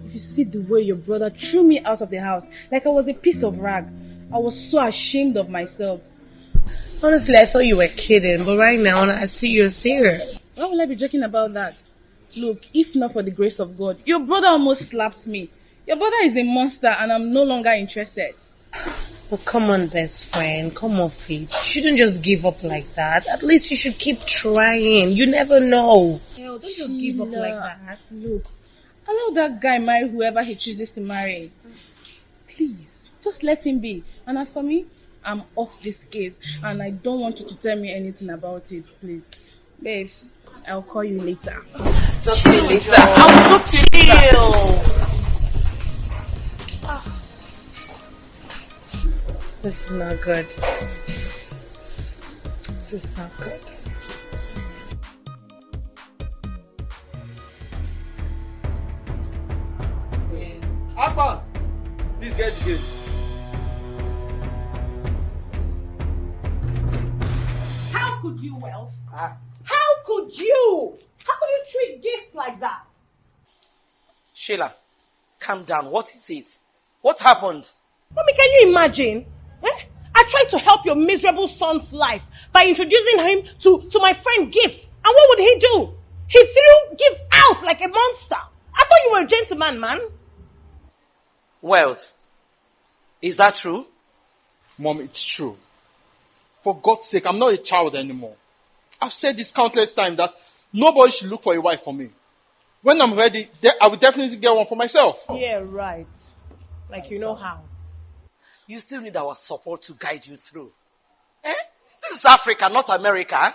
If you see the way your brother threw me out of the house, like I was a piece of rag, I was so ashamed of myself. Honestly, I thought you were kidding, but right now I see you're serious. Why would I be joking about that? Look, if not for the grace of God, your brother almost slapped me. Your brother is a monster and I'm no longer interested. Well, come on, best friend. Come off it. You shouldn't just give up like that. At least you should keep trying. You never know. Hell, don't just give up like that. Look, allow that guy marry whoever he chooses to marry. Please, just let him be. And as for me, I'm off this case and I don't want you to tell me anything about it, please. Babes, I'll call you later. Just chill later. I'll talk to you. Ah. This is not good. This is not good. Akpan, please get the gate. How could you, Wealth? Ah. How could you? How could you treat gifts like that? Sheila, calm down. What is it? What happened? Mommy, can you imagine? Eh? I tried to help your miserable son's life by introducing him to, to my friend Gift. And what would he do? He threw Gift out like a monster. I thought you were a gentleman, man. Wealth, is that true? Mom, it's true. For God's sake, I'm not a child anymore. I've said this countless times that nobody should look for a wife for me. When I'm ready, I will definitely get one for myself. Yeah, right. Like you know how. You still need our support to guide you through. Eh? This is Africa, not America.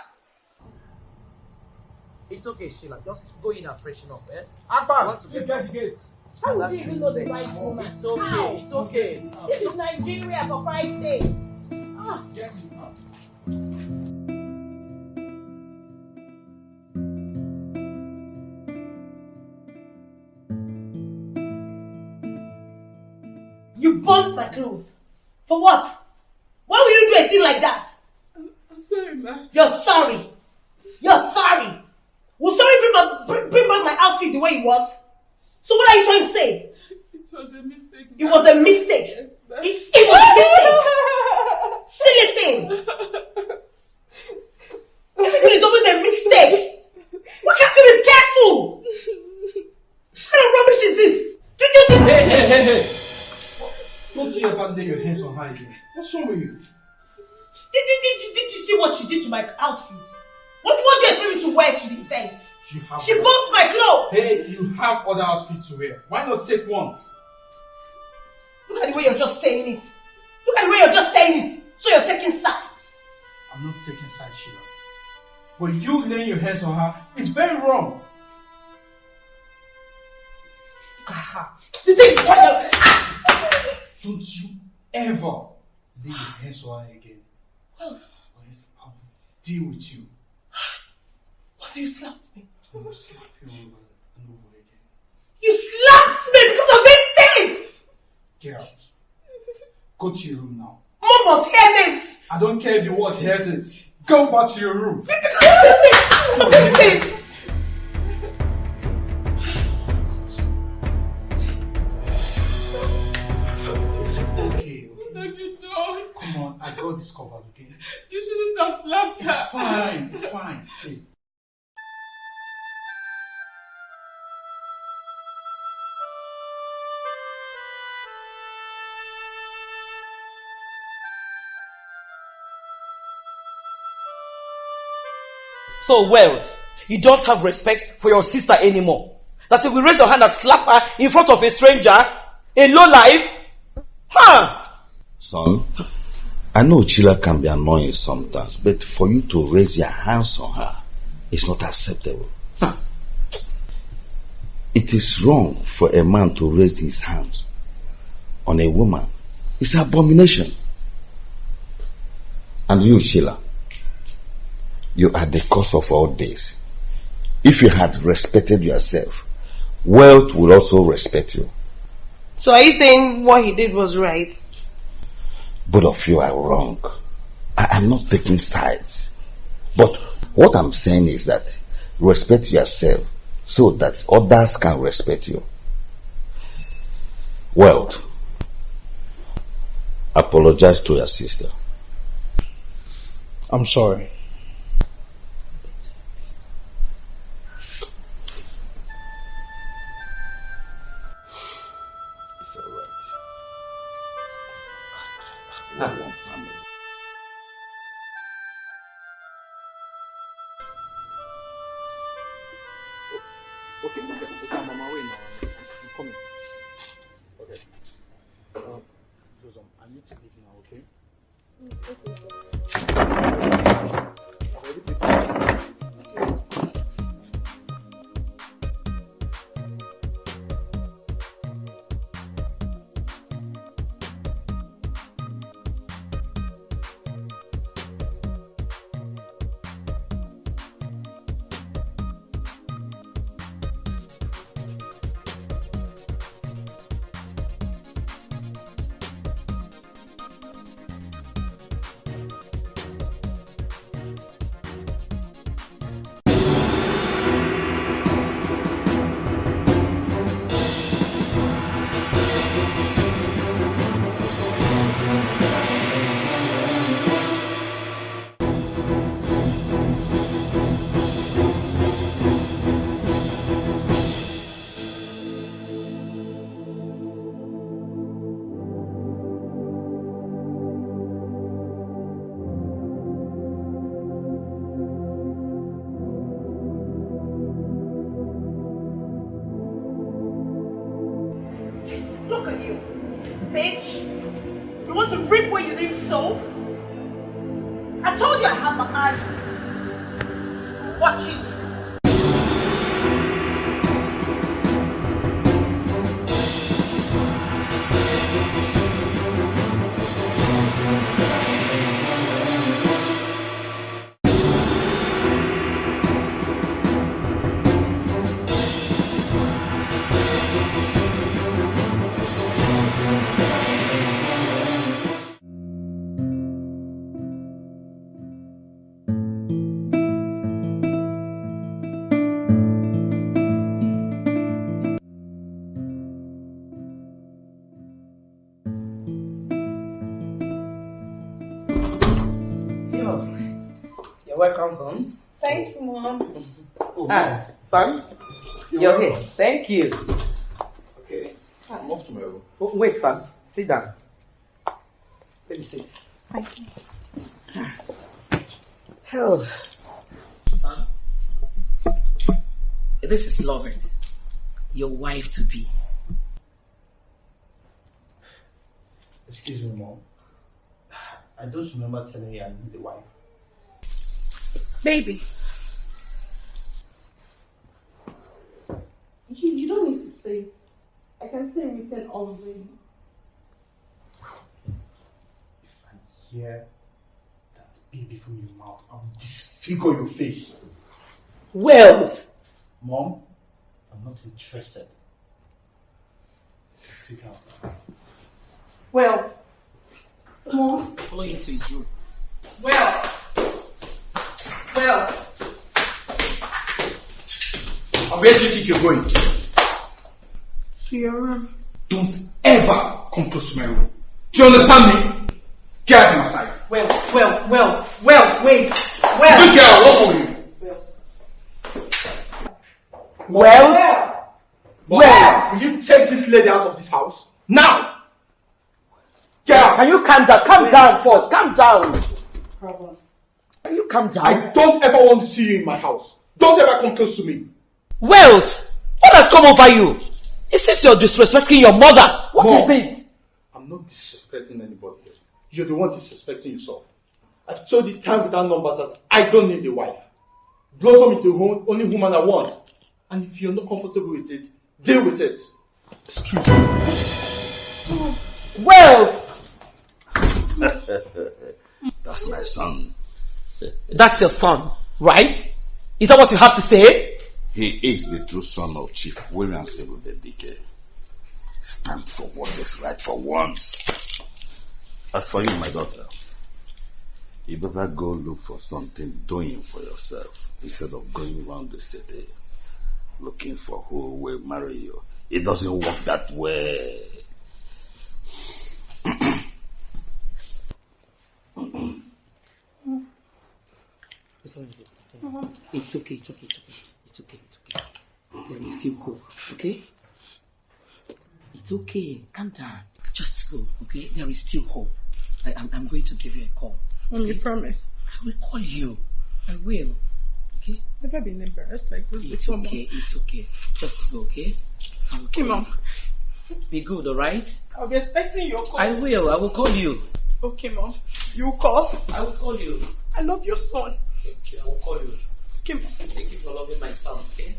It's okay, Sheila. Just go in and freshen up, eh? Akpan, please get the gate. How would you even know the right woman? It's okay, How? it's okay. This is Nigeria for Christ's sake. Ah. You burnt my clothes. For what? Why would you do a thing like that? I'm, I'm sorry, ma. You're sorry. You're sorry. Will sorry bring, my, bring, bring back my outfit the way it was? So what are you trying to say? It was a mistake. It was a mistake. Yes. It, it was a mistake. Silly thing. Everything is always a mistake. Why can't you be careful? What kind of rubbish is this? Did you think? Hey, hey, hey, hey. Don't you ever lay your hands on her again. What's wrong with you? Did, did, did, did you see what she did to my outfit? What, do you expect me to wear to the event? You have She burnt my clothes. Hey, you have other outfits to wear. Why not take one? Look at the way you're just saying it. Look at the way you're just saying it. So you're taking sides. I'm not taking sides, Sheila. But you laying your hands on her is very wrong. Look at her. The thing Don't you ever lay your hands on her again. Or else I will deal with you. What do you slapped me? I will slap you over and over again. You slapped me because of these things. Get out. Go to your room now. Mom must hear this. I don't care if your ward hears it. Go back to your room. Because of. Okay, What have you done? come on. I got this covered, okay? You shouldn't have slapped her. It's fine. It's fine. Hey. So, Wealth, you don't have respect for your sister anymore. That if you raise your hand and slap her in front of a stranger, a low life? Huh? Son, I know Sheila can be annoying sometimes, but for you to raise your hands on her is not acceptable. It is wrong for a man to raise his hands on a woman. It's abomination. And you, Sheila, you are the cause of all this. If you had respected yourself, wealth will also respect you. So are you saying what he did was right? both of you are wrong. I am not taking sides. But what I'm saying is that respect yourself so that others can respect you. Well, apologize to your sister. I'm sorry. Okay, okay, okay, I'm on my way now. I'm, I'm coming. Okay. Um, Joseph, I need to leave now, okay? I've okay. You. Okay. I'm off to my room. Oh, wait, son. Sit down. Let me sit. Thank you. Oh, son. This is Lovett, your wife to be. Excuse me, Mom. I don't remember telling you I need a wife. Baby. You, you don't need to say. I can say written already. If I hear that baby from your mouth. I will disfigure your face. Well, Mom, I'm not interested. Take out. Well, Mom. Follow you to his room. Well. Well. And where do you think you're going? To your room. Don't ever come close to my room. Do you understand me? Get out of my sight. Well, well, well, well, wait. Well. You get out. What's wrong with you? Well, well, will you take this lady out of this house now? Get out. Can you calm down? Calm down first. Calm down. Can you calm down? I don't ever want to see you in my house. Don't ever come close to me. Wealth, what has come over you? It seems you're disrespecting your mother. What is Mom, it? I'm not disrespecting anybody. You're the one disrespecting yourself. I've told you time without numbers that I don't need a wife. Blossom is the home, only woman I want. And if you're not comfortable with it, deal with it. Excuse me. Wealth! That's my son. That's your son, right? Is that what you have to say? He is the true son of Chief William Sebudedike. Stand for what is right for once. As for you, my daughter, you better go look for something doing for yourself instead of going around the city looking for who will marry you. It doesn't work that way. It's okay, it's okay, it's okay. It's okay, it's okay. There is still hope, okay? It's okay. Calm down. Just go, okay? There is still hope. I, I'm, I'm going to give you a call. Mom, you promise? I will call you. I will. Okay? Never been embarrassed like this It's before, okay, it's okay. Just go, okay? I will Okay, call Mom. Be good, alright? I'll be expecting your call. I will. I will call you. Okay, Mom. You call? I will call you. I love your son. Okay, I will call you. Mom. Thank you for loving my son, okay?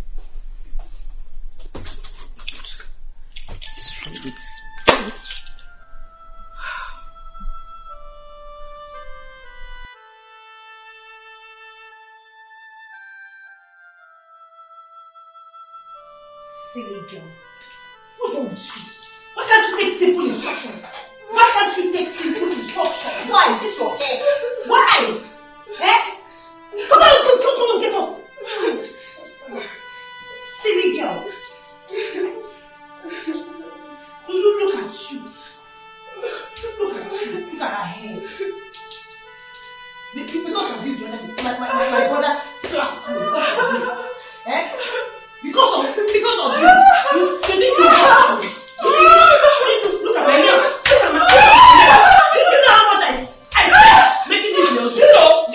Silly girl. What's wrong with? Why can't you take simple instructions? Why can't you take simple instructions? Why? Is this your hair? Why? Eh? Come on, come, come, come on, get up. Silly girl. Look, at you. Look at you. Look at her hair. Be- Because of you, the other day, my, my, my, my brother slapped me. Eh? Because of because of you. You, you think you have to. Look at my hair. Look at my hair. You, know how much I I spent making this nails. You know.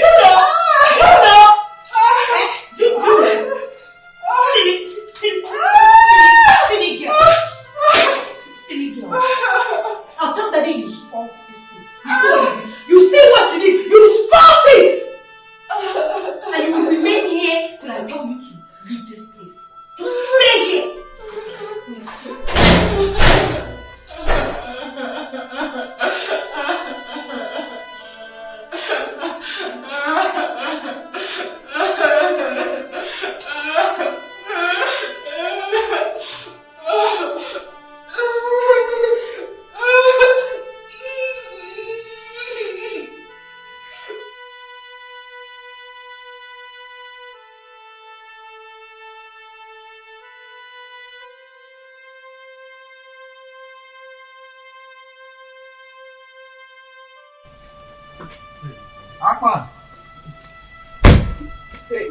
Hey,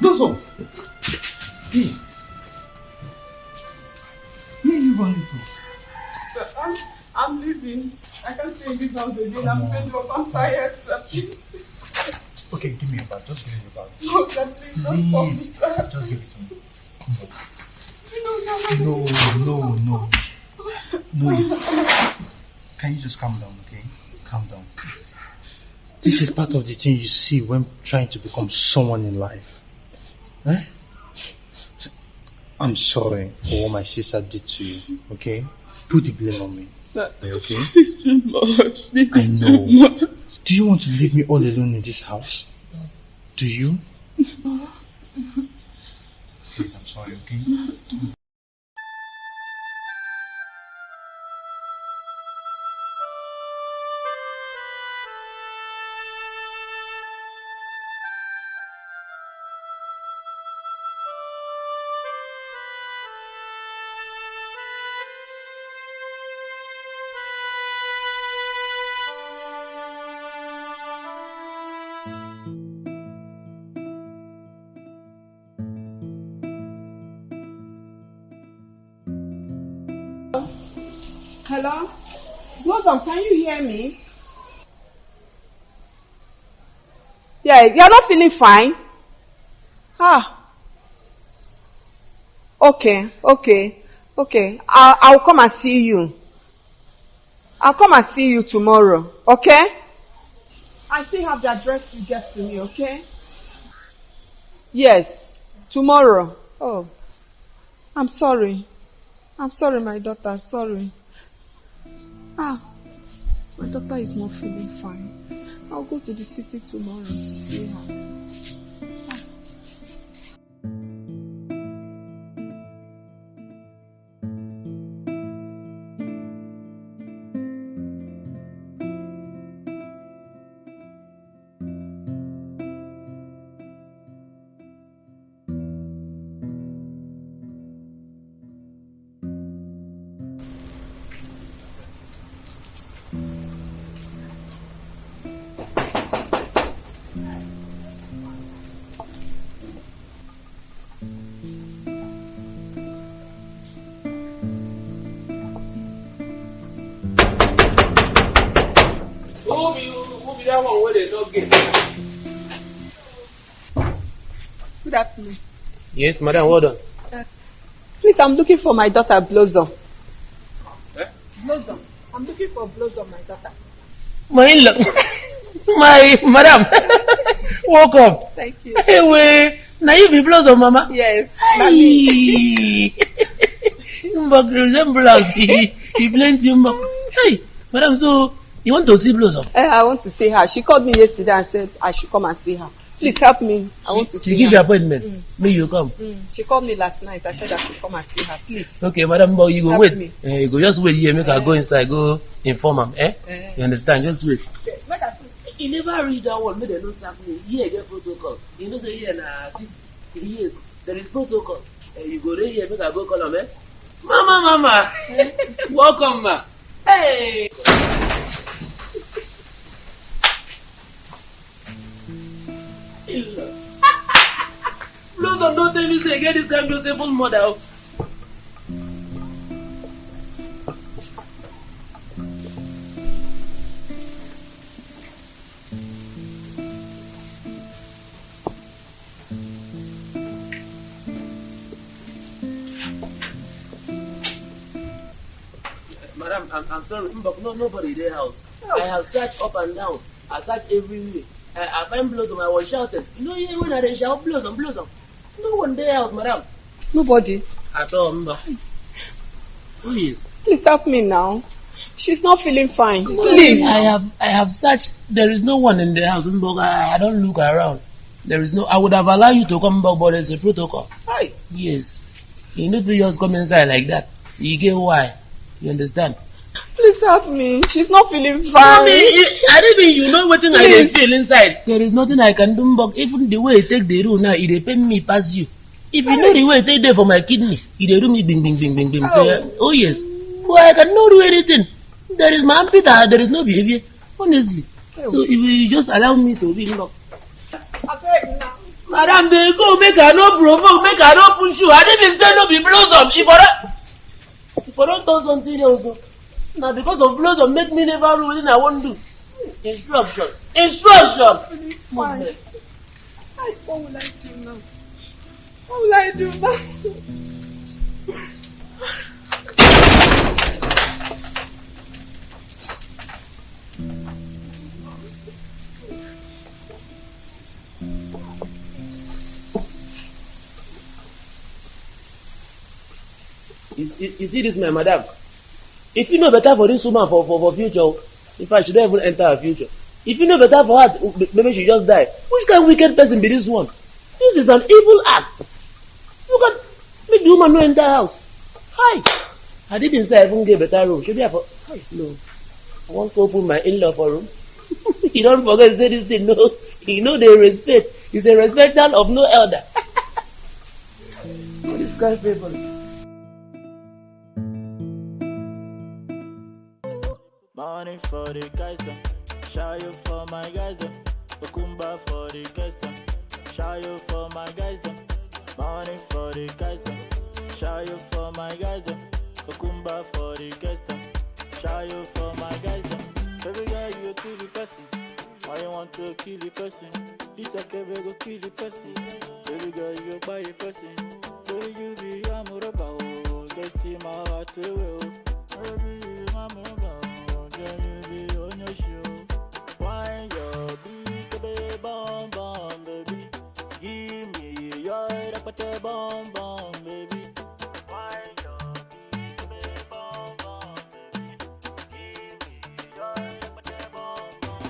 Dozo! Hey! Where are you running to? I'm, I'm leaving. I can't stay in this house again. I'm fed up. I'm tired. Okay, give me your bag. Just give me your bag. No, sir, please don't stop Please, sir. just give it to me. No, no, No, no, no. No. Can you just calm down, okay? Calm down. This is part of the thing you see when trying to become someone in life. Eh? I'm sorry for what my sister did to you, okay? Put the blame on me. Sir, okay? this is too much. This I is know. too much. Do you want to leave me all alone in this house? Do you? Please, I'm sorry, okay? Blossom, can you hear me? Yeah, you're not feeling fine? Ah. Okay, okay, okay. I'll, I'll come and see you. I'll come and see you tomorrow, okay? I still have the address to get to me, okay? Yes, tomorrow. Oh, I'm sorry. I'm sorry, my daughter, sorry. Ah, my daughter is not feeling fine. I'll go to the city tomorrow to see her. Yes, madam, well done. Uh, please, I'm looking for my daughter Blossom. Eh? Blossom. I'm looking for Blossom, my daughter. My in-law. My madam. Welcome. Thank you. Hey, wait. Now you be Blossom, mama? Yes. Hey. Mbak resemblance. He, he plenty mbak. Hey, madam, so you want to see Blossom? Uh, I want to see her. She called me yesterday and said I should come and see her. Please help me. I want to see She give her. you appointment. Mm. May you come. Mm. She called me last night. I said I should come and see her. Please. Okay, madam, but you go Help wait. me. Eh, you go just wait here, make her go inside, go inform am. Eh? Eh. You understand? Just wait. e never reach that one make dem no sack me here get protocol you know say here na six years there is protocol uh, you go dey here make i go call am eh mama mama welcome ma hey. Blossom don tell me say e get dis kind beautiful mother o. madam i'm i'm sorry mbok no nobody dey house. I have searched up and down. I searched everywhere Eh, i i find blossom i was shouting you know here when i dey shout blossom blossom no one dey house madam Nobody. at all mbok please Please help me now. She's not feeling fine. Please. Please. I have I have searched. There is no one in the house. Mbok, I, I don't look around. There is no. I would have allowed you to come back, but there's a protocol. Hi. Yes. You need to just come inside like that. You get why? You understand? Please help me. She's not feeling fine. Mommy, I didn't mean you know wetin I dey feel inside. There is nothing I can do, Mbok. Even the way you take the rule now, it dey pain me pass you. If you know the way you take there for my kidney, it dey do me bing bing bing bing bing. So, uh, oh yes. But I cannot do anything. There is my armpit, uh, there is no behavior. Honestly. So if you just allow me to be Mbok. madam dey go make i no provoke make i no push you i dey bin say no be blossom if i don if i don turn something else na because of blossom make me never know wetin I won't do instruction instruction. Ay, What will I do now? What will I do now? you, you, you see this my madam if you know better for this woman for for for future in fact she don even enter her future. If you know better for her maybe she just die. Which kind of wicked person be this one? This is an evil act. You can make the woman no enter house. Hi. I didn't say i even get better room. Shebi i for hi no. I wan go open my in-law for room. You don forget to say this thing no. E no dey respect. He's a respecter of no elder. This kind people. Money for the guys them. You for my guys them. Okumba for the guys them. You for my guys them. Money for the guys them. Show you for my guys them. Okumba for the guys them. Show you for my guys them. Baby girl, you kill the person. Why you want to kill the person? This a baby go kill the person. Baby girl, you buy a person. Baby, you be amoroba. Oh, let's see my heart away. Oh, baby, you be amoroba. Oh, Why your big baby. Why your big baby bum bum, baby? Give me your rapate bum bum.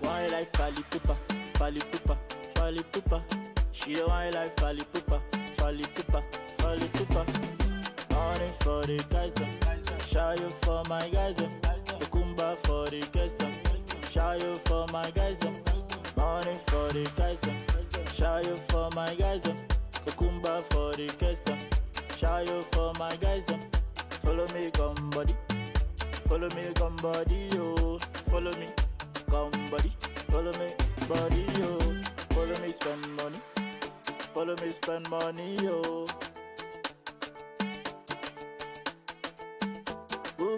Why like Fali Pupa, Fali Pupa, Fali Pupa? She why like Fali Pupa, Fali Pupa, Fali Pupa. Money for the guys them, show you for my guys them. Okumba for the guys them, show you for my guys them. Money for the guys them, show you for my guys them. Okumba for the guys them, show you for my guys them. Follow me, come body. Follow me, come body, yo. Follow me, come body. Follow me, body, yo. Follow me, spend money. Follow me, spend money, yo.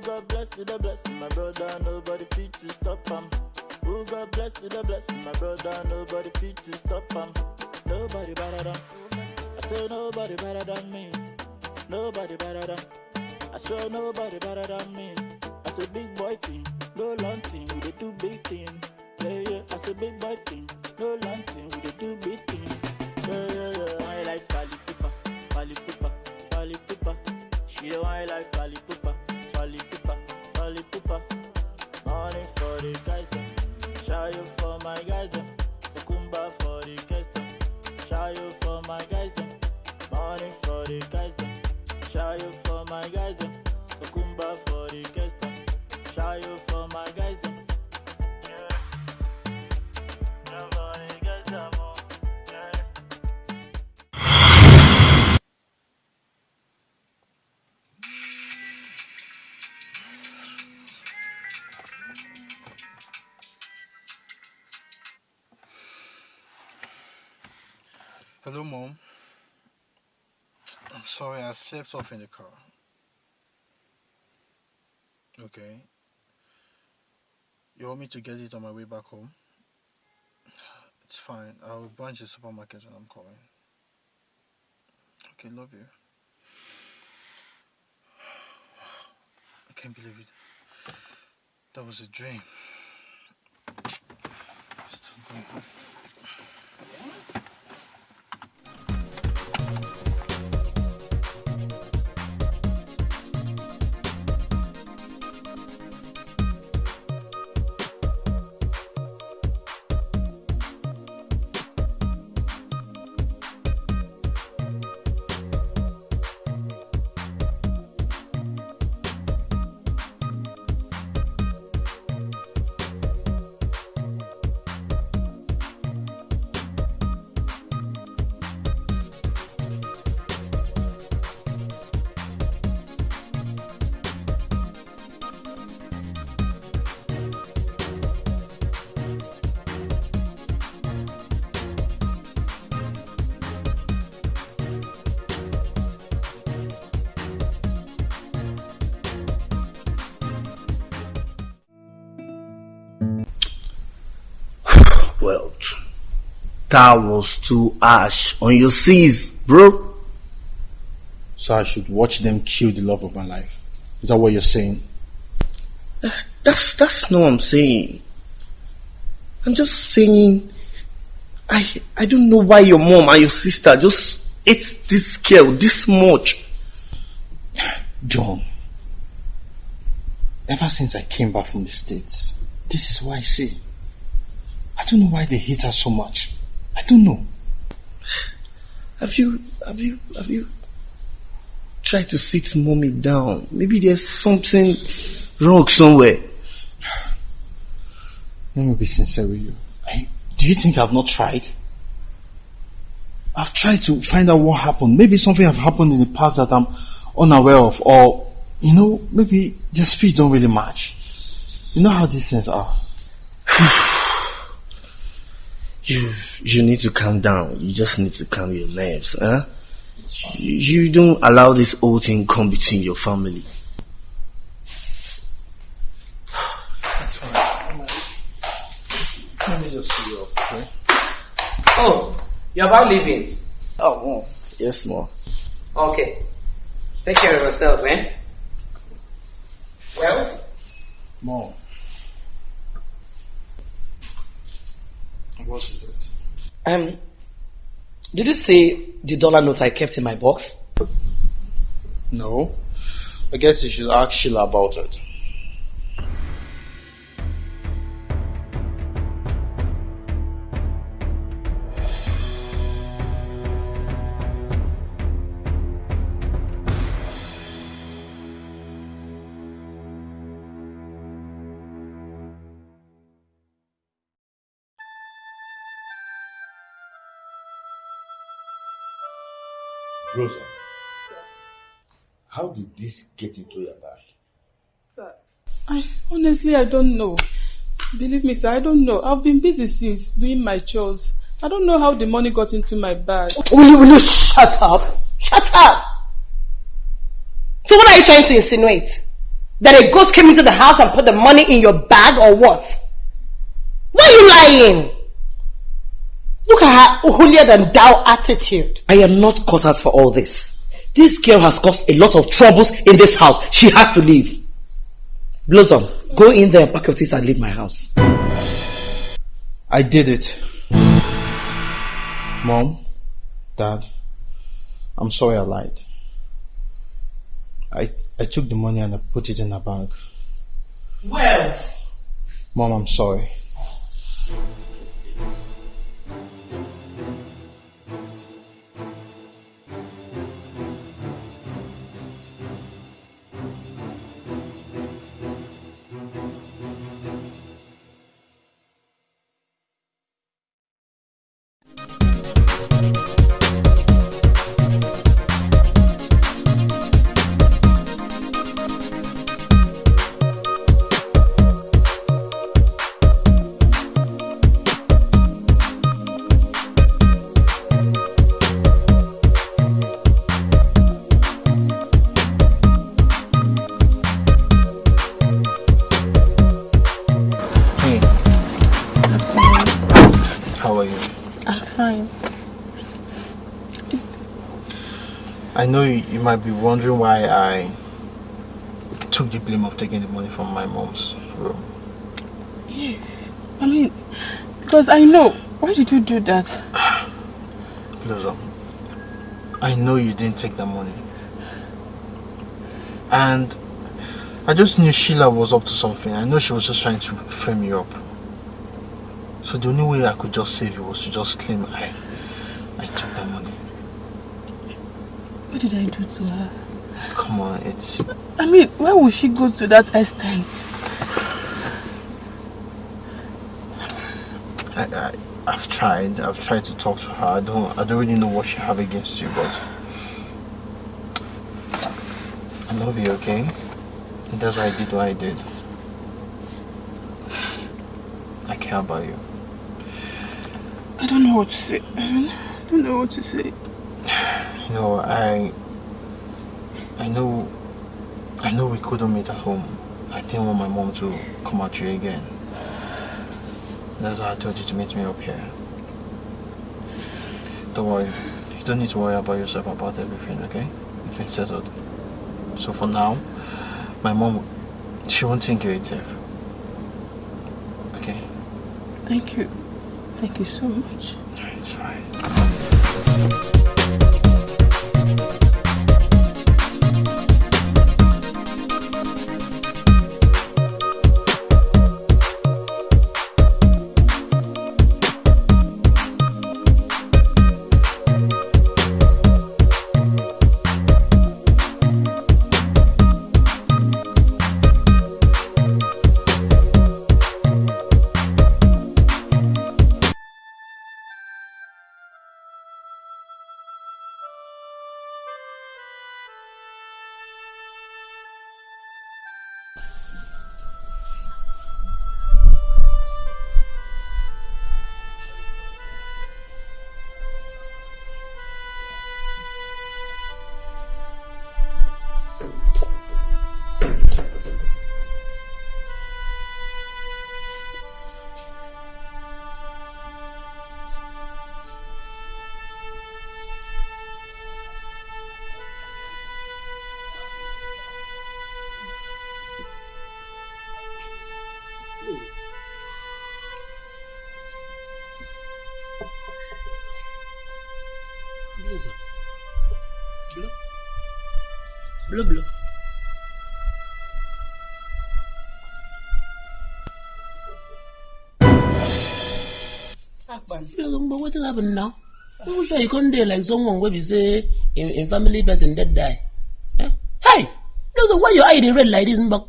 God bless you, the blessing, my brother. Nobody fit to stop him. Who God bless you, the blessing, my brother. Nobody fit to stop him. Nobody better than. I say nobody better than me. Nobody better than. I swear nobody better than me. I say big boy thing, no long thing, we dey do big thing. Yeah, yeah. I say big boy thing, no long thing, we dey do big thing. Yeah, yeah, yeah. I like Fali Pupa, Fali Pupa, Fali Pupa. She the one like Fali Pupa, I slept off in the car. Okay. You want me to get it on my way back home? It's fine. I'll branch the supermarket when I'm coming. Okay, love you. I can't believe it. That was a dream. Still going home. That was too harsh on your seas, bro. So I should watch them kill the love of my life. Is that what you're saying? Uh, that's that's not what I'm saying. I'm just saying I I don't know why your mom and your sister just ate this girl this much. John, ever since I came back from the States, this is what I say. I don't know why they hate her so much. I don't know. Have you have you have you tried to sit mommy down? Maybe there's something wrong somewhere. Let me be sincere with you. I, do you think I've not tried? I've tried to find out what happened. Maybe something have happened in the past that I'm unaware of, or you know, maybe their speeds don't really match. You know how these things are. You you need to calm down. You just need to calm your nerves, huh? You, you don't allow this whole thing come between your family. That's fine. Let me just see you up, okay? Oh, you're about leaving. Oh, mom. Yes, mom. Okay. Take care of yourself, eh? Well, Mom. What is it? um, did you see the dollar note I kept in my box? No. I guess you should ask Sheila about it. This get into your bag? Sir, I honestly I don't know. Believe me, sir, I don't know. I've been busy since doing my chores. I don't know how the money got into my bag. Will you, will you shut up? Shut up! So what are you trying to insinuate? That a ghost came into the house and put the money in your bag or what? Why are you lying? Look at her holier than thou attitude. I am not cut out for all this. This girl has caused a lot of troubles in this house. She has to leave. Blossom, go in there and pack your things and leave my house. I did it. Mom, Dad, I'm sorry I lied. I, I took the money and I put it in a bank. Well, Mom, I'm sorry. I know you, you might be wondering why I took the blame of taking the money from my mom's room. Yes. I mean, because I know. Why did you do that? Blossom, um, I know you didn't take the money. And I just knew Sheila was up to something. I know she was just trying to frame you up. So the only way I could just save you was to just claim I, I took the money. What did I do to her? Come on, it's... I mean, why would she go to that extent? I, I, I've tried. I've tried to talk to her. I don't. I don't really know what she have against you, but I love you. Okay, and that's why I did what I did. I care about you. I don't know what to say. I don't, I don't know what to say. You know, I. I know. I know we couldn't meet at home. I didn't want my mom to come at you again. That's why I told you to meet me up here. Don't worry. You don't need to worry about yourself about everything, okay? It's been settled. So for now, my mom, she won't think you're a thief. Okay? Thank you. Thank you so much. It's fine. Blossom, but wetin happen now? Who sure you come there like someone wey you say in, in family person dead die? Eh? Hey! Blossom, why your eye dey red like this, Mbok?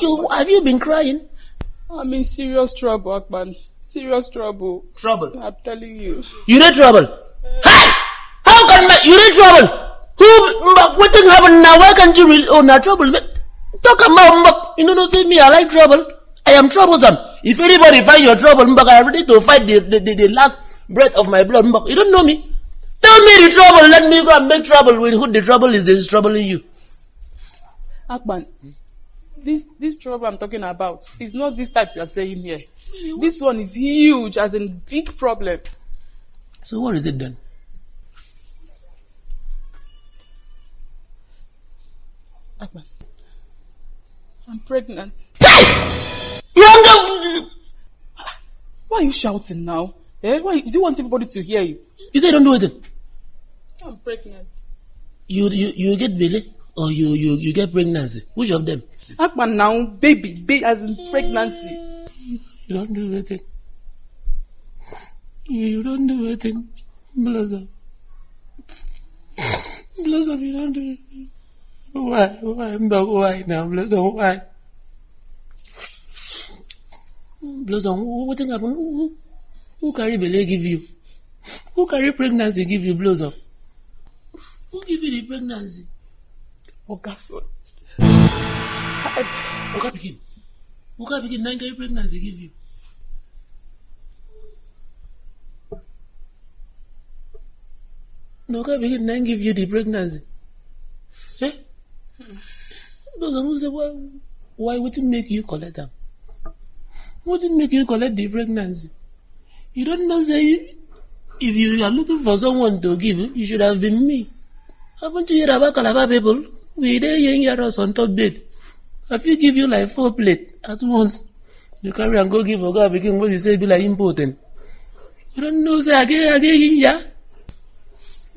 You, have you been crying? I'm in serious trouble, Akpan. Serious trouble. Trouble? I'm telling you. You dey trouble? Hey! How can ma- you dey trouble? Who, Mbok, wetin happen now? Why can't you really, oh, na trouble? Talk about Mbok. You know, don't say me, I like trouble. I am troublesome. If anybody find your trouble, Mbok, I am ready to fight the, the, the, the last breath of my blood. You don't know me. Tell me the trouble, let me go and make trouble with who the trouble is that is troubling you. Akpan, this this trouble I'm talking about is not this type you are saying here. This one is huge, as in big problem. So what is it then? Akpan, I'm pregnant. Why are you shouting now? Eh? Why You do you want everybody to hear it? You say you don't do anything. I'm pregnant. You you you get belly or you you you get pregnancy. Which of them? Akpan now, baby, baby, as in pregnancy. You don't do anything. You don't do anything. Blossom. Blossom, you don't do anything. Why? Why? But why now, Blossom? Why? Blossom, what thing happen? Who, carry belly give you? Who carry pregnancy give you, Blossom? Who give you the pregnancy? Oga. Oga pikin. Oga pikin, nine carry pregnancy give you. No, Oga pikin, nine give you the pregnancy. Eh? Blossom, who say why? Why it make you collect? What did make you collect the pregnancy? You don't know, say, if you are looking for someone to give, you should have been me. Haven't you heard about Calabar people? We there young us on top bed. If you give you like four plate at once, you carry and go give Oga begin what you say be like important. You don't know, say, again, again, yeah?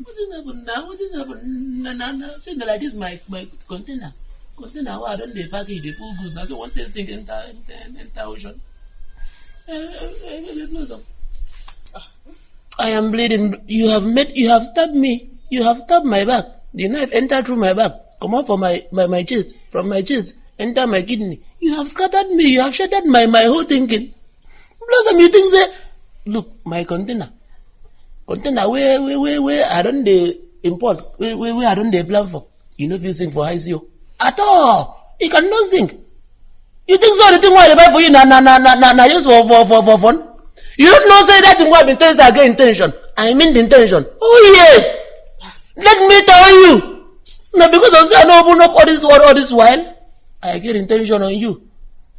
What did happen now? What did happen? No, no, no. Say like this, my, my container. Container, why I don't they package, they pull goods. Now, so one thing enter, enter, enter ocean. I am bleeding. You have made. You have stabbed me. You have stabbed my back. The knife entered through my back. Come out from my, my, my chest. From my chest. Enter my kidney. You have scattered me. You have shattered my, my whole thinking. Blossom, you think say, look, my container. Container where where where where I don't dey import. Where where where I don't dey plan for. You know if you sing for ICO. At all. You cannot sing. You think so? The thing why they buy for you na na na na na just for for for for fun? You don't know say that thing telling say I get intention. I mean the intention. Oh yes. Let me tell you. Now because I no open up all this word all this while, I get intention on you.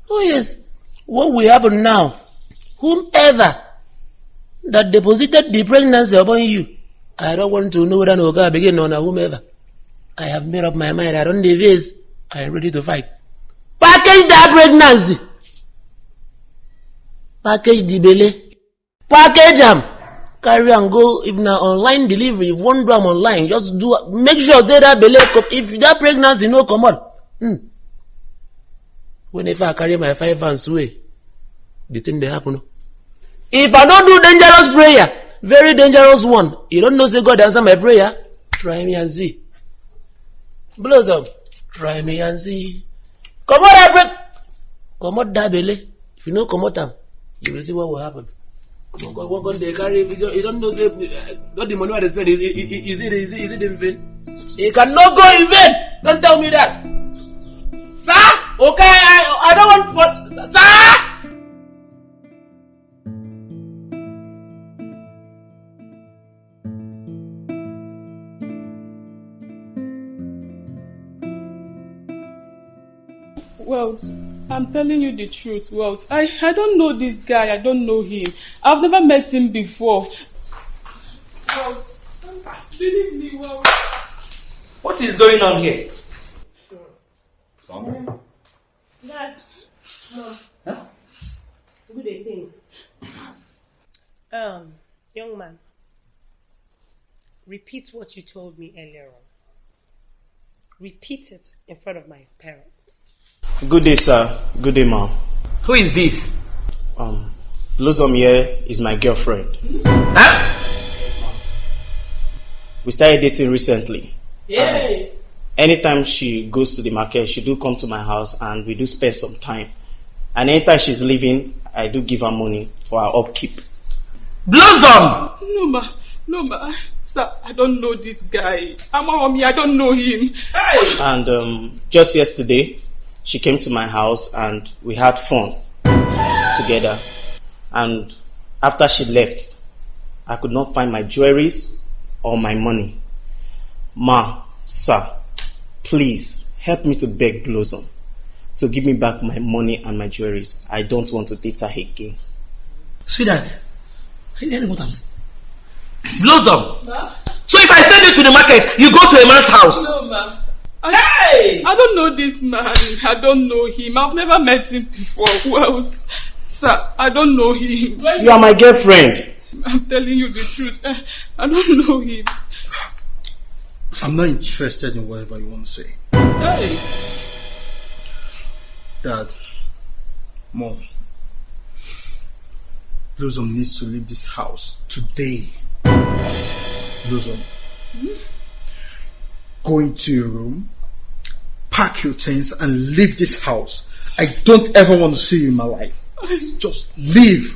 Oh yes. What will happen now? Whomever that deposited the pregnancy upon you, I don't want to know whether no God begin on whomever. I have made up my mind. I don't deviate. I am ready to fight. Package that pregnancy. Package the belly. Package am. Carry and go. If na online delivery, if one do am online, just do. Make sure say that belly. come- If that pregnancy no come out, hmm. Whenever I carry my five hands away, the thing dey happen. If I don't do dangerous prayer, very dangerous one, you don't know say God answer my prayer. Try me and see. Blossom, try me and see. Comot that break. Comot that belly. If you no comot am, you will see what will happen. What God dey carry? You don't- know uh, not the money I spend is is it is it is it in vain? It cannot go in vain. Don't tell me that. Sir, okay, I I don't want for sir. Well, I'm telling you the truth, Well, I, I don't know this guy. I don't know him. I've never met him before. Well, believe me, well. What is going on here? Dad. No. Good evening. Um, young man, repeat what you told me earlier on. Repeat it in front of my parents. Good day, sir. Good day, ma'am. Who is this? Um, Blossom here is my girlfriend. We started dating recently. Yay! Anytime she goes to the market, she do come to my house and we do spend some time. And anytime she's leaving, I do give her money for her upkeep. Blossom! No, ma. No, ma. Sir, I don't know this guy. I'm mommy. I don't know him. Hey! And um, just yesterday, she came to my house and we had fun together. And after she left, I could not find my jewelries or my money. Ma, sir, please help me to beg Blossom to to give me back my money and my jewelries. I don't want to date her again. Sweetheart, are you hearing what I'm saying? Blossom! Ma? So if I send you to the market, you go to a man's house? No, ma. I, hey! I don't know this man. I don't know him. I've never met him before. Well, sir, I don't know him. You are my girlfriend. I'm telling you the truth. I don't know him. I'm not interested in whatever you want to say. Hey! Dad, Mom, Blossom needs to leave this house today. Blossom, hmm? Go into your room, pack your things, and leave this house. I don't ever want to see you in my life. Please just leave.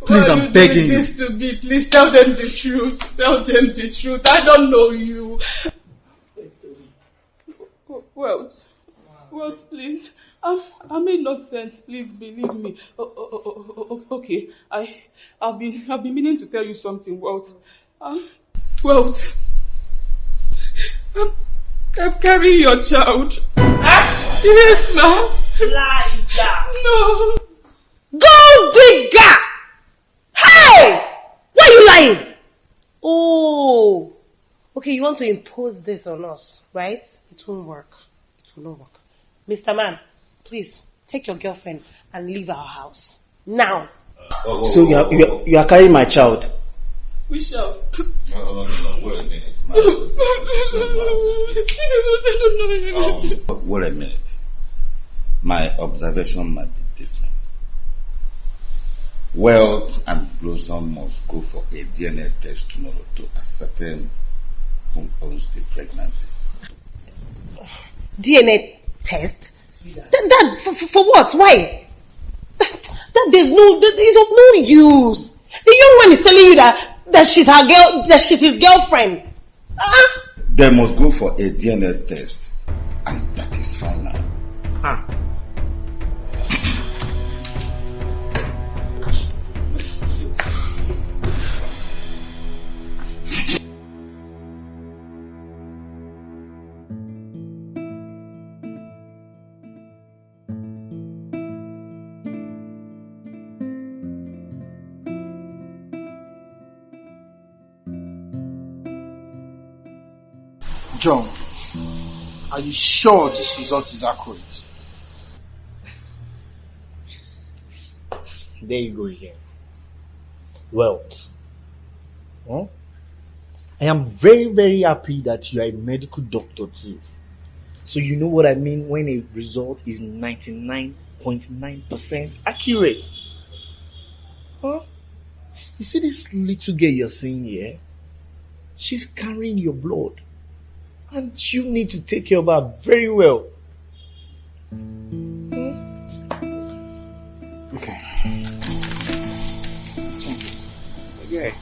Please, Why I'm begging you. This to me. Please tell them the truth. Tell them the truth. I don't know you. Well, well, please. I, I made no sense. Please believe me. Oh, oh, oh, oh, okay, I, I've been, I've been meaning to tell you something, Walt. Um, Walt, I'm, I'm carrying your child. Ah? Yes, ma'am. Liar. No. Gold digger! Hey! Why are you lying? Oh. Okay, you want to impose this on us, right? It won't work. It will not work. Mr. Man, please take your girlfriend and leave our house. Now. Oh, oh, so you are, you, are, you are carrying my child? We shall. No, no, no, wait a minute. um, wait a minute. My observation might be different. Wealth and Blossom must go for a DNA test tomorrow to ascertain who owns the pregnancy. DNA test? That, that for, for, what? Why? That, that there's no, that is of no use. The young one is telling you that, that she's her girl, that she's his girlfriend. Ah? They must go for a DNA test, and that is final. Huh. John, are you sure this result is accurate? There you go again. Wealth. Huh? I am very, very happy that you are a medical doctor too. So you know what I mean when a result is 99.9% accurate. Huh? You see this little girl you're seeing here? She's carrying your blood. And you need to take care of her very well. Hmm? Okay. Okay.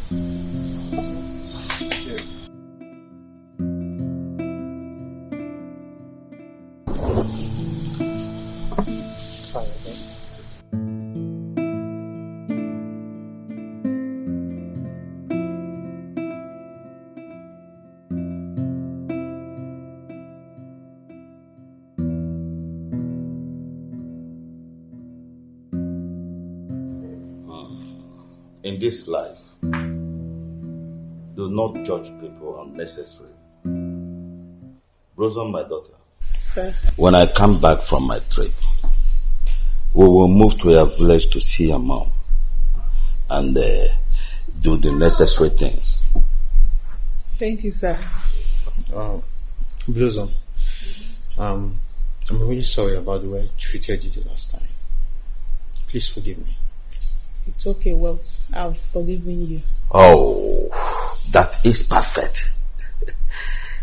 This life, do not judge people unnecessarily. Blossom, my daughter, Sir. when I come back from my trip, we will move to a village to see your mom and uh, do the necessary things. Thank you, sir. Uh, Blossom, um, I'm really sorry about the way I treated you the last time. Please forgive me. It's okay, Walt. I've forgiven you. Oh, that is perfect.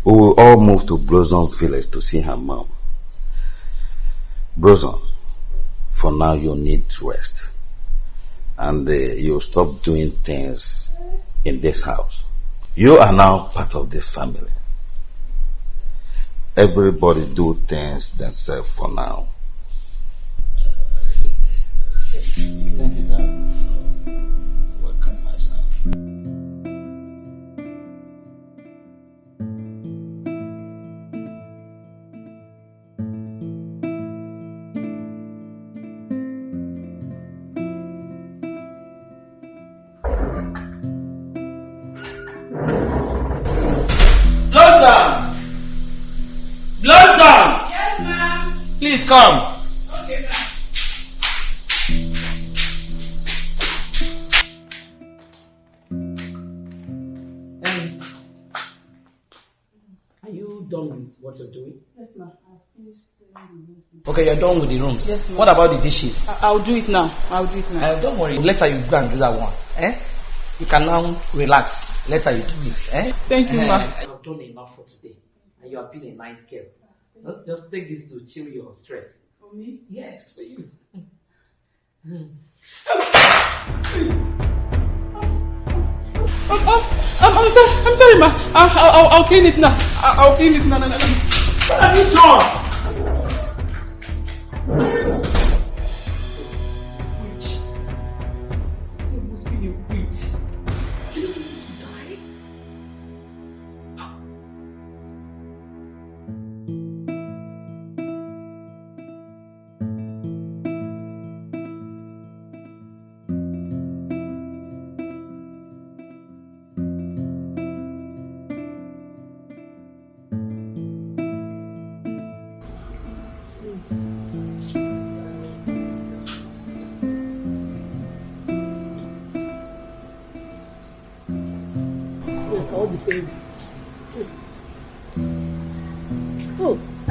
we will all move to Blossom's village to see her mom. Blossom, for now you need rest. And uh, you stop doing things in this house. You are now part of this family. Everybody do things themselves for now. Thank you, Okay, done with the rooms. Yes. What about the dishes? I'll do it now. I'll do it now. Uh, don't worry. Later you go and do that one. Eh? You can now relax. Later you do it. Eh? Thank you, Eh, ma'am. I've done enough for today. And you have been a nice girl. Just take this to chill your stress. For me? Yes, for you. Oh, oh, I'm, I'm sorry. I'm sorry, ma. I'll, I'll, I'll clean it now. I'll, I'll clean it now. No, no, no. What have you done?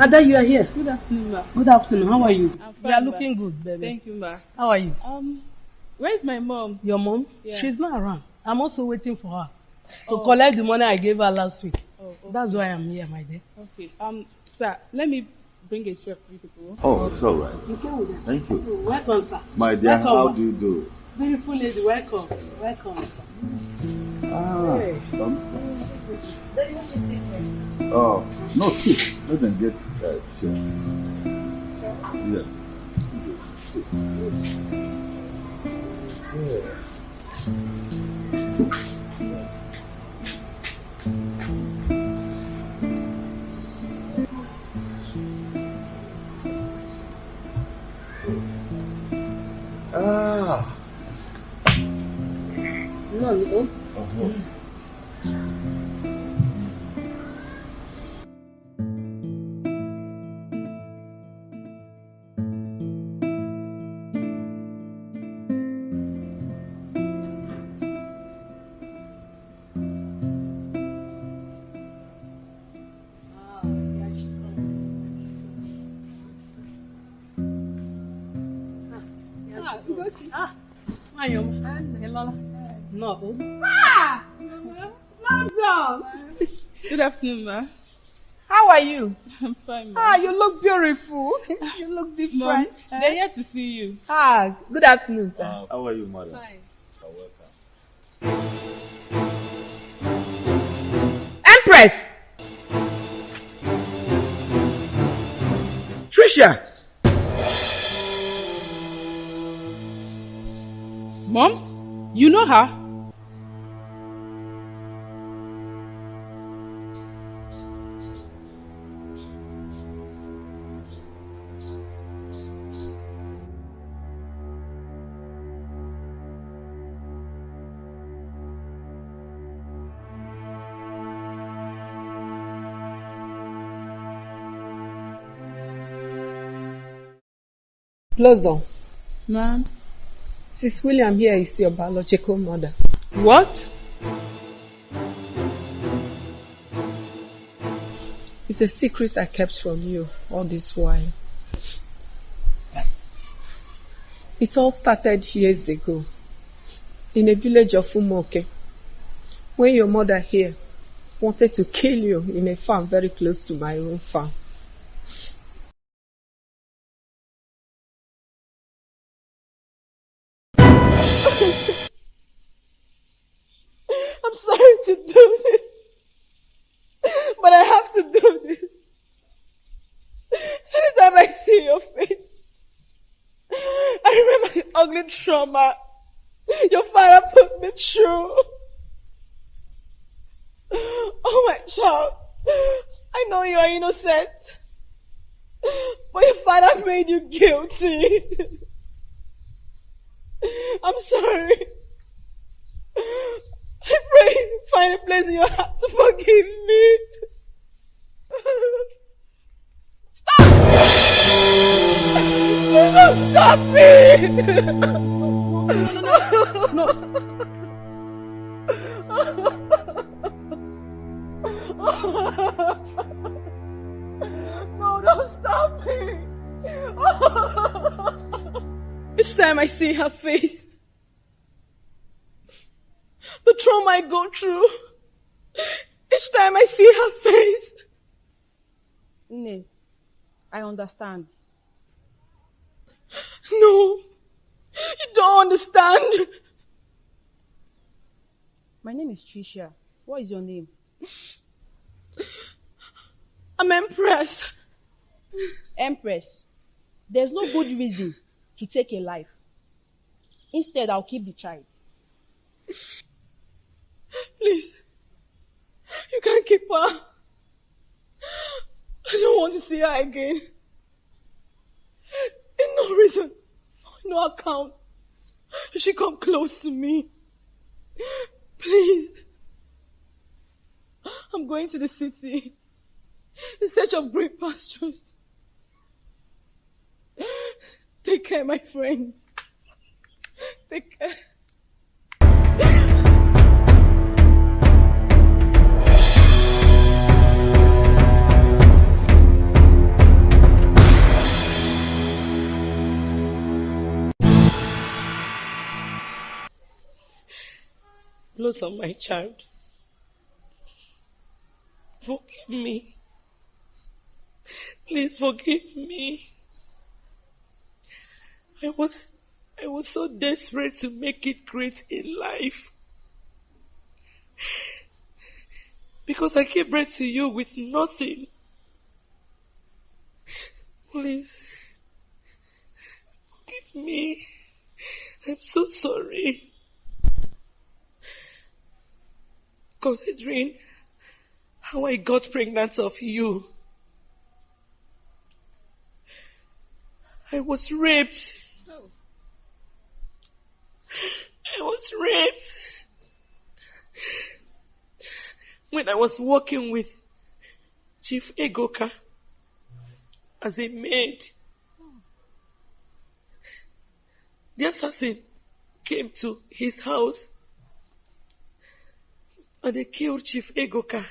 Ada, you are here. Good afternoon, ma. Good afternoon. How are you? I'm You are fine, ma. looking good, baby. Thank you, ma. How are you? Um, where's my mom? Your mom? Yeah. She's not around. I'm also waiting for her to Oh. collect the money I gave her last week. Oh, okay. That's why I'm here, my dear. Okay. Um, sir, let me bring a chair for you people. Oh, it's all right. Thank you. Welcome, sir. My dear, Welcome, how ma. do you do? Beautiful lady, welcome. Welcome. Ah, Hey. Then what is oh, no, sit. Let them get uh, chair. Yes. Ah. No, no. Uh-huh. Afternoon, ma. How are you? I'm fine, ma. Ah, you look beautiful. you look Mom, different. they're here to see you. Ah, good afternoon, sir. Uh, how are you, madam? Fine. You're welcome. Empress! Trisha! Mom, you know her? Blossom, Ma'am. Sis William here is your biological mother. What? It's a secret I kept from you all this while. It all started years ago in a village of Umoke when your mother here wanted to kill you in a farm very close to my own farm. trauma your father put me through. Oh my child, I know you are innocent, but your father made you guilty. I'm sorry. I pray you find a place in your heart to forgive me. Stop! Stop me! No. No, don't stop me! Each time I see her face, the trauma I go through, each time I see her face. Nne, I understand. No, you don't understand. My name is Tricia. What is your name? I'm Empress. Empress. There's no good reason to take a life. Instead, I'll keep the child. Please, you can't keep her. I don't want to see her again. In no reason, no account, she come close to me. Please. I'm going to the city in search of green pastures. Take care, my friend. Take care. Blossom, my child. Forgive me. Please forgive me. I was I was so desperate to make it great in life. Because I gave birth to you with nothing. Please forgive me. I'm so sorry. Considering how I got pregnant of you. I was raped. I was raped when I was working with Chief Egoka as a maid. The assassin came to his house and they killed Chief Egoka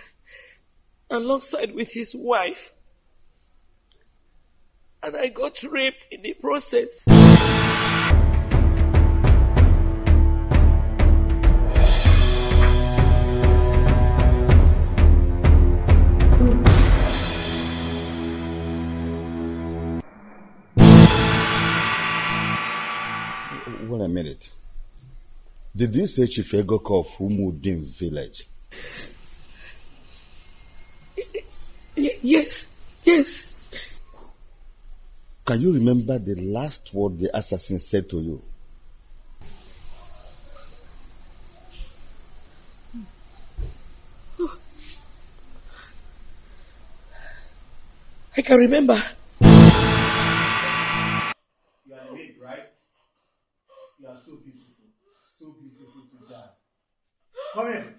alongside with his wife. And I got raped in the process. Wait minute. Did you say Chief Egoka of Umudim village? Y- yes, yes. Can you remember the last word the assassin said to you? I can remember. You are the maid, right? You are so beautiful. So beautiful to die. Come in.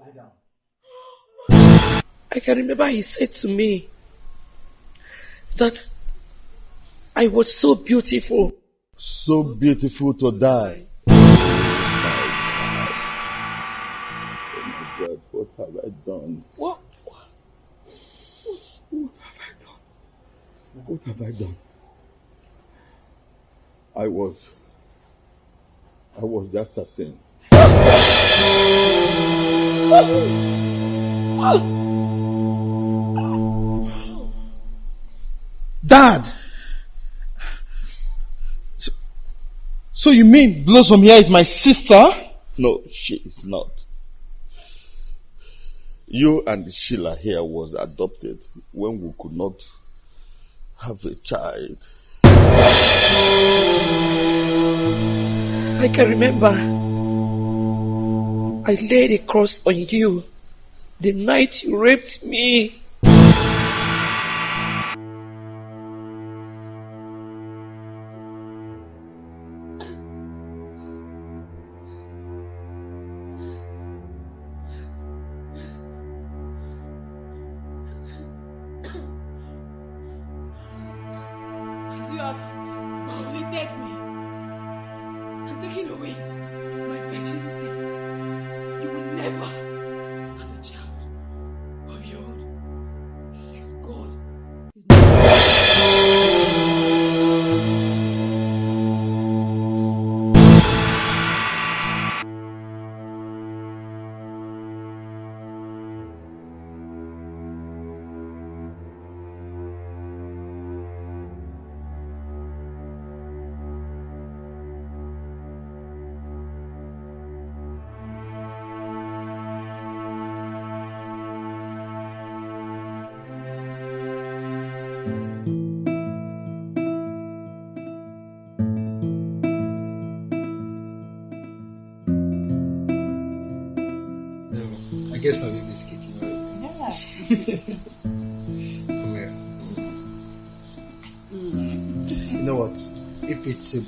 Lie down. I can remember he said to me that I was so beautiful. So beautiful to die. Oh my God, what have I done? What? What have I done? I was. I was the assassin. Dad! So, so you mean Blossom here is my sister? No, she is not. You and Sheila here was adopted when we could not have a child. I can remember. I laid a cross on you the night you raped me.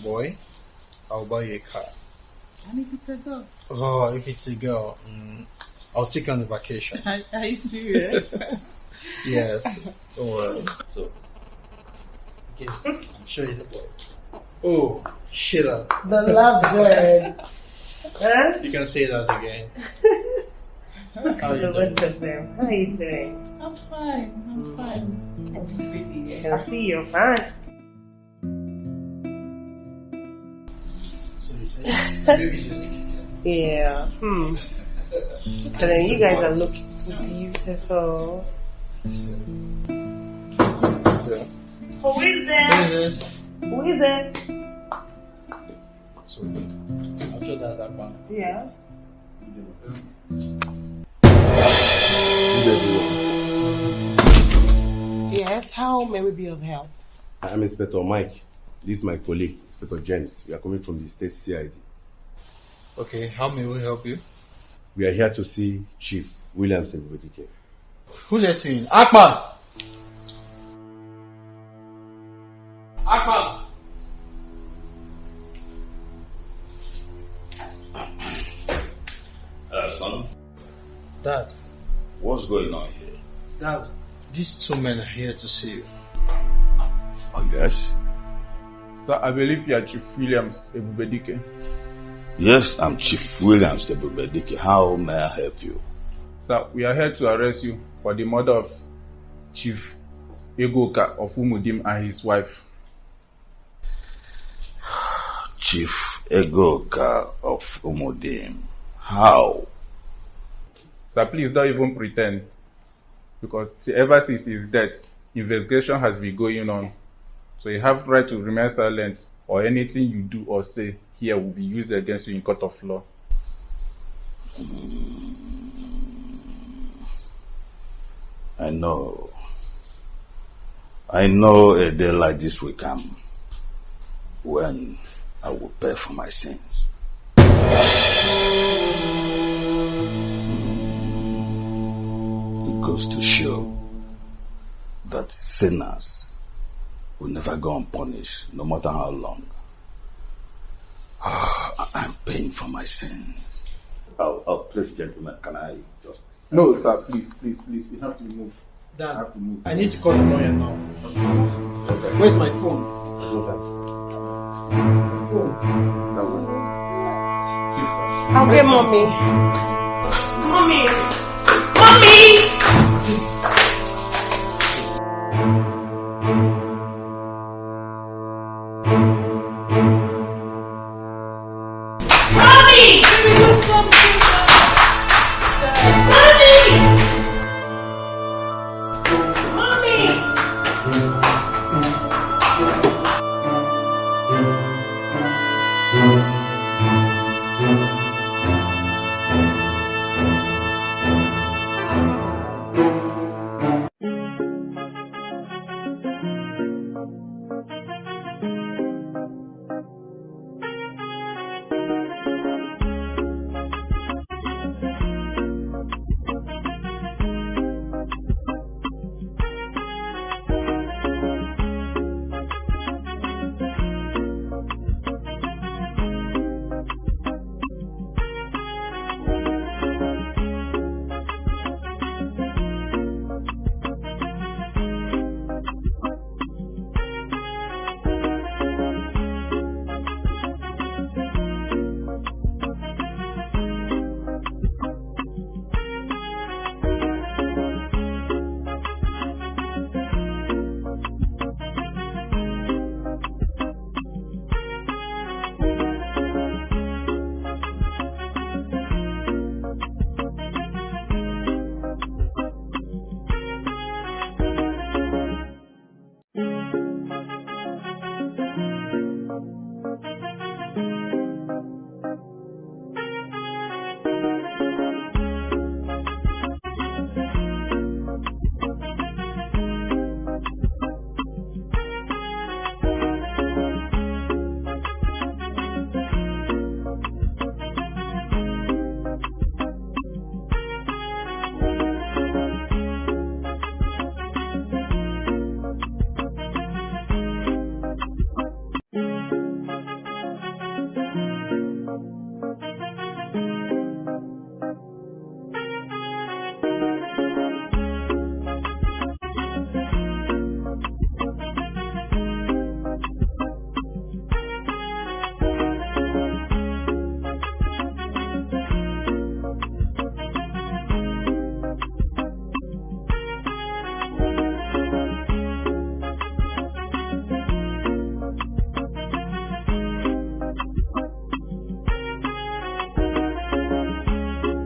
Boy, I'll buy you a car. And if it's a dog? Oh, if it's a girl, mm, I'll take her on a vacation. Are, are you serious? yes. Don't worry. So, I guess I'm sure it's a boy. Oh, shit up. The lovebird. huh? Eh? You can say that again. How you doing? rest of them. How are you doing? I'm fine. I'm mm. fine. I'm pretty. Eh? I see you're fine. Yeah. Hmm. But then you guys are looking so beautiful. Yeah. Who is there? Who is it? So, sure that's that one. Yeah. Yes, how may we be of help? I'm Inspector Mike. This is my colleague, Inspector James. We are coming from the state CID. Okay, how may we help you? We are here to see Chief Williams Ebubedike. Who's that to you? Akpan! Akpan! Uh, son, Dad, what's going on here? Dad, these two men are here to see you. Oh, yes? Sir, I believe you are Chief Williams Ebubedike. Yes, I'm Chief Williams Ebubedike. How may I help you? Sir, we are here to arrest you for the murder of Chief Egoka of Umudim and his wife. Chief Egoka of Umudim. How? Sir, please don't even pretend. Because ever since his death, investigation has been going on. So you have right to remain silent or anything you do or say here will be used against you in court of law. I know. I know a day like this will come when I will pay for my sins. It goes to show that sinners will never go unpunished, no matter how long. Ah, I'm paying for my sins. Oh, oh, please, gentlemen, can I just. No, sir, please, please, please, you have to move. Dad, have to move. I need to call the lawyer now. Where's my phone? I'll get mommy. Mommy!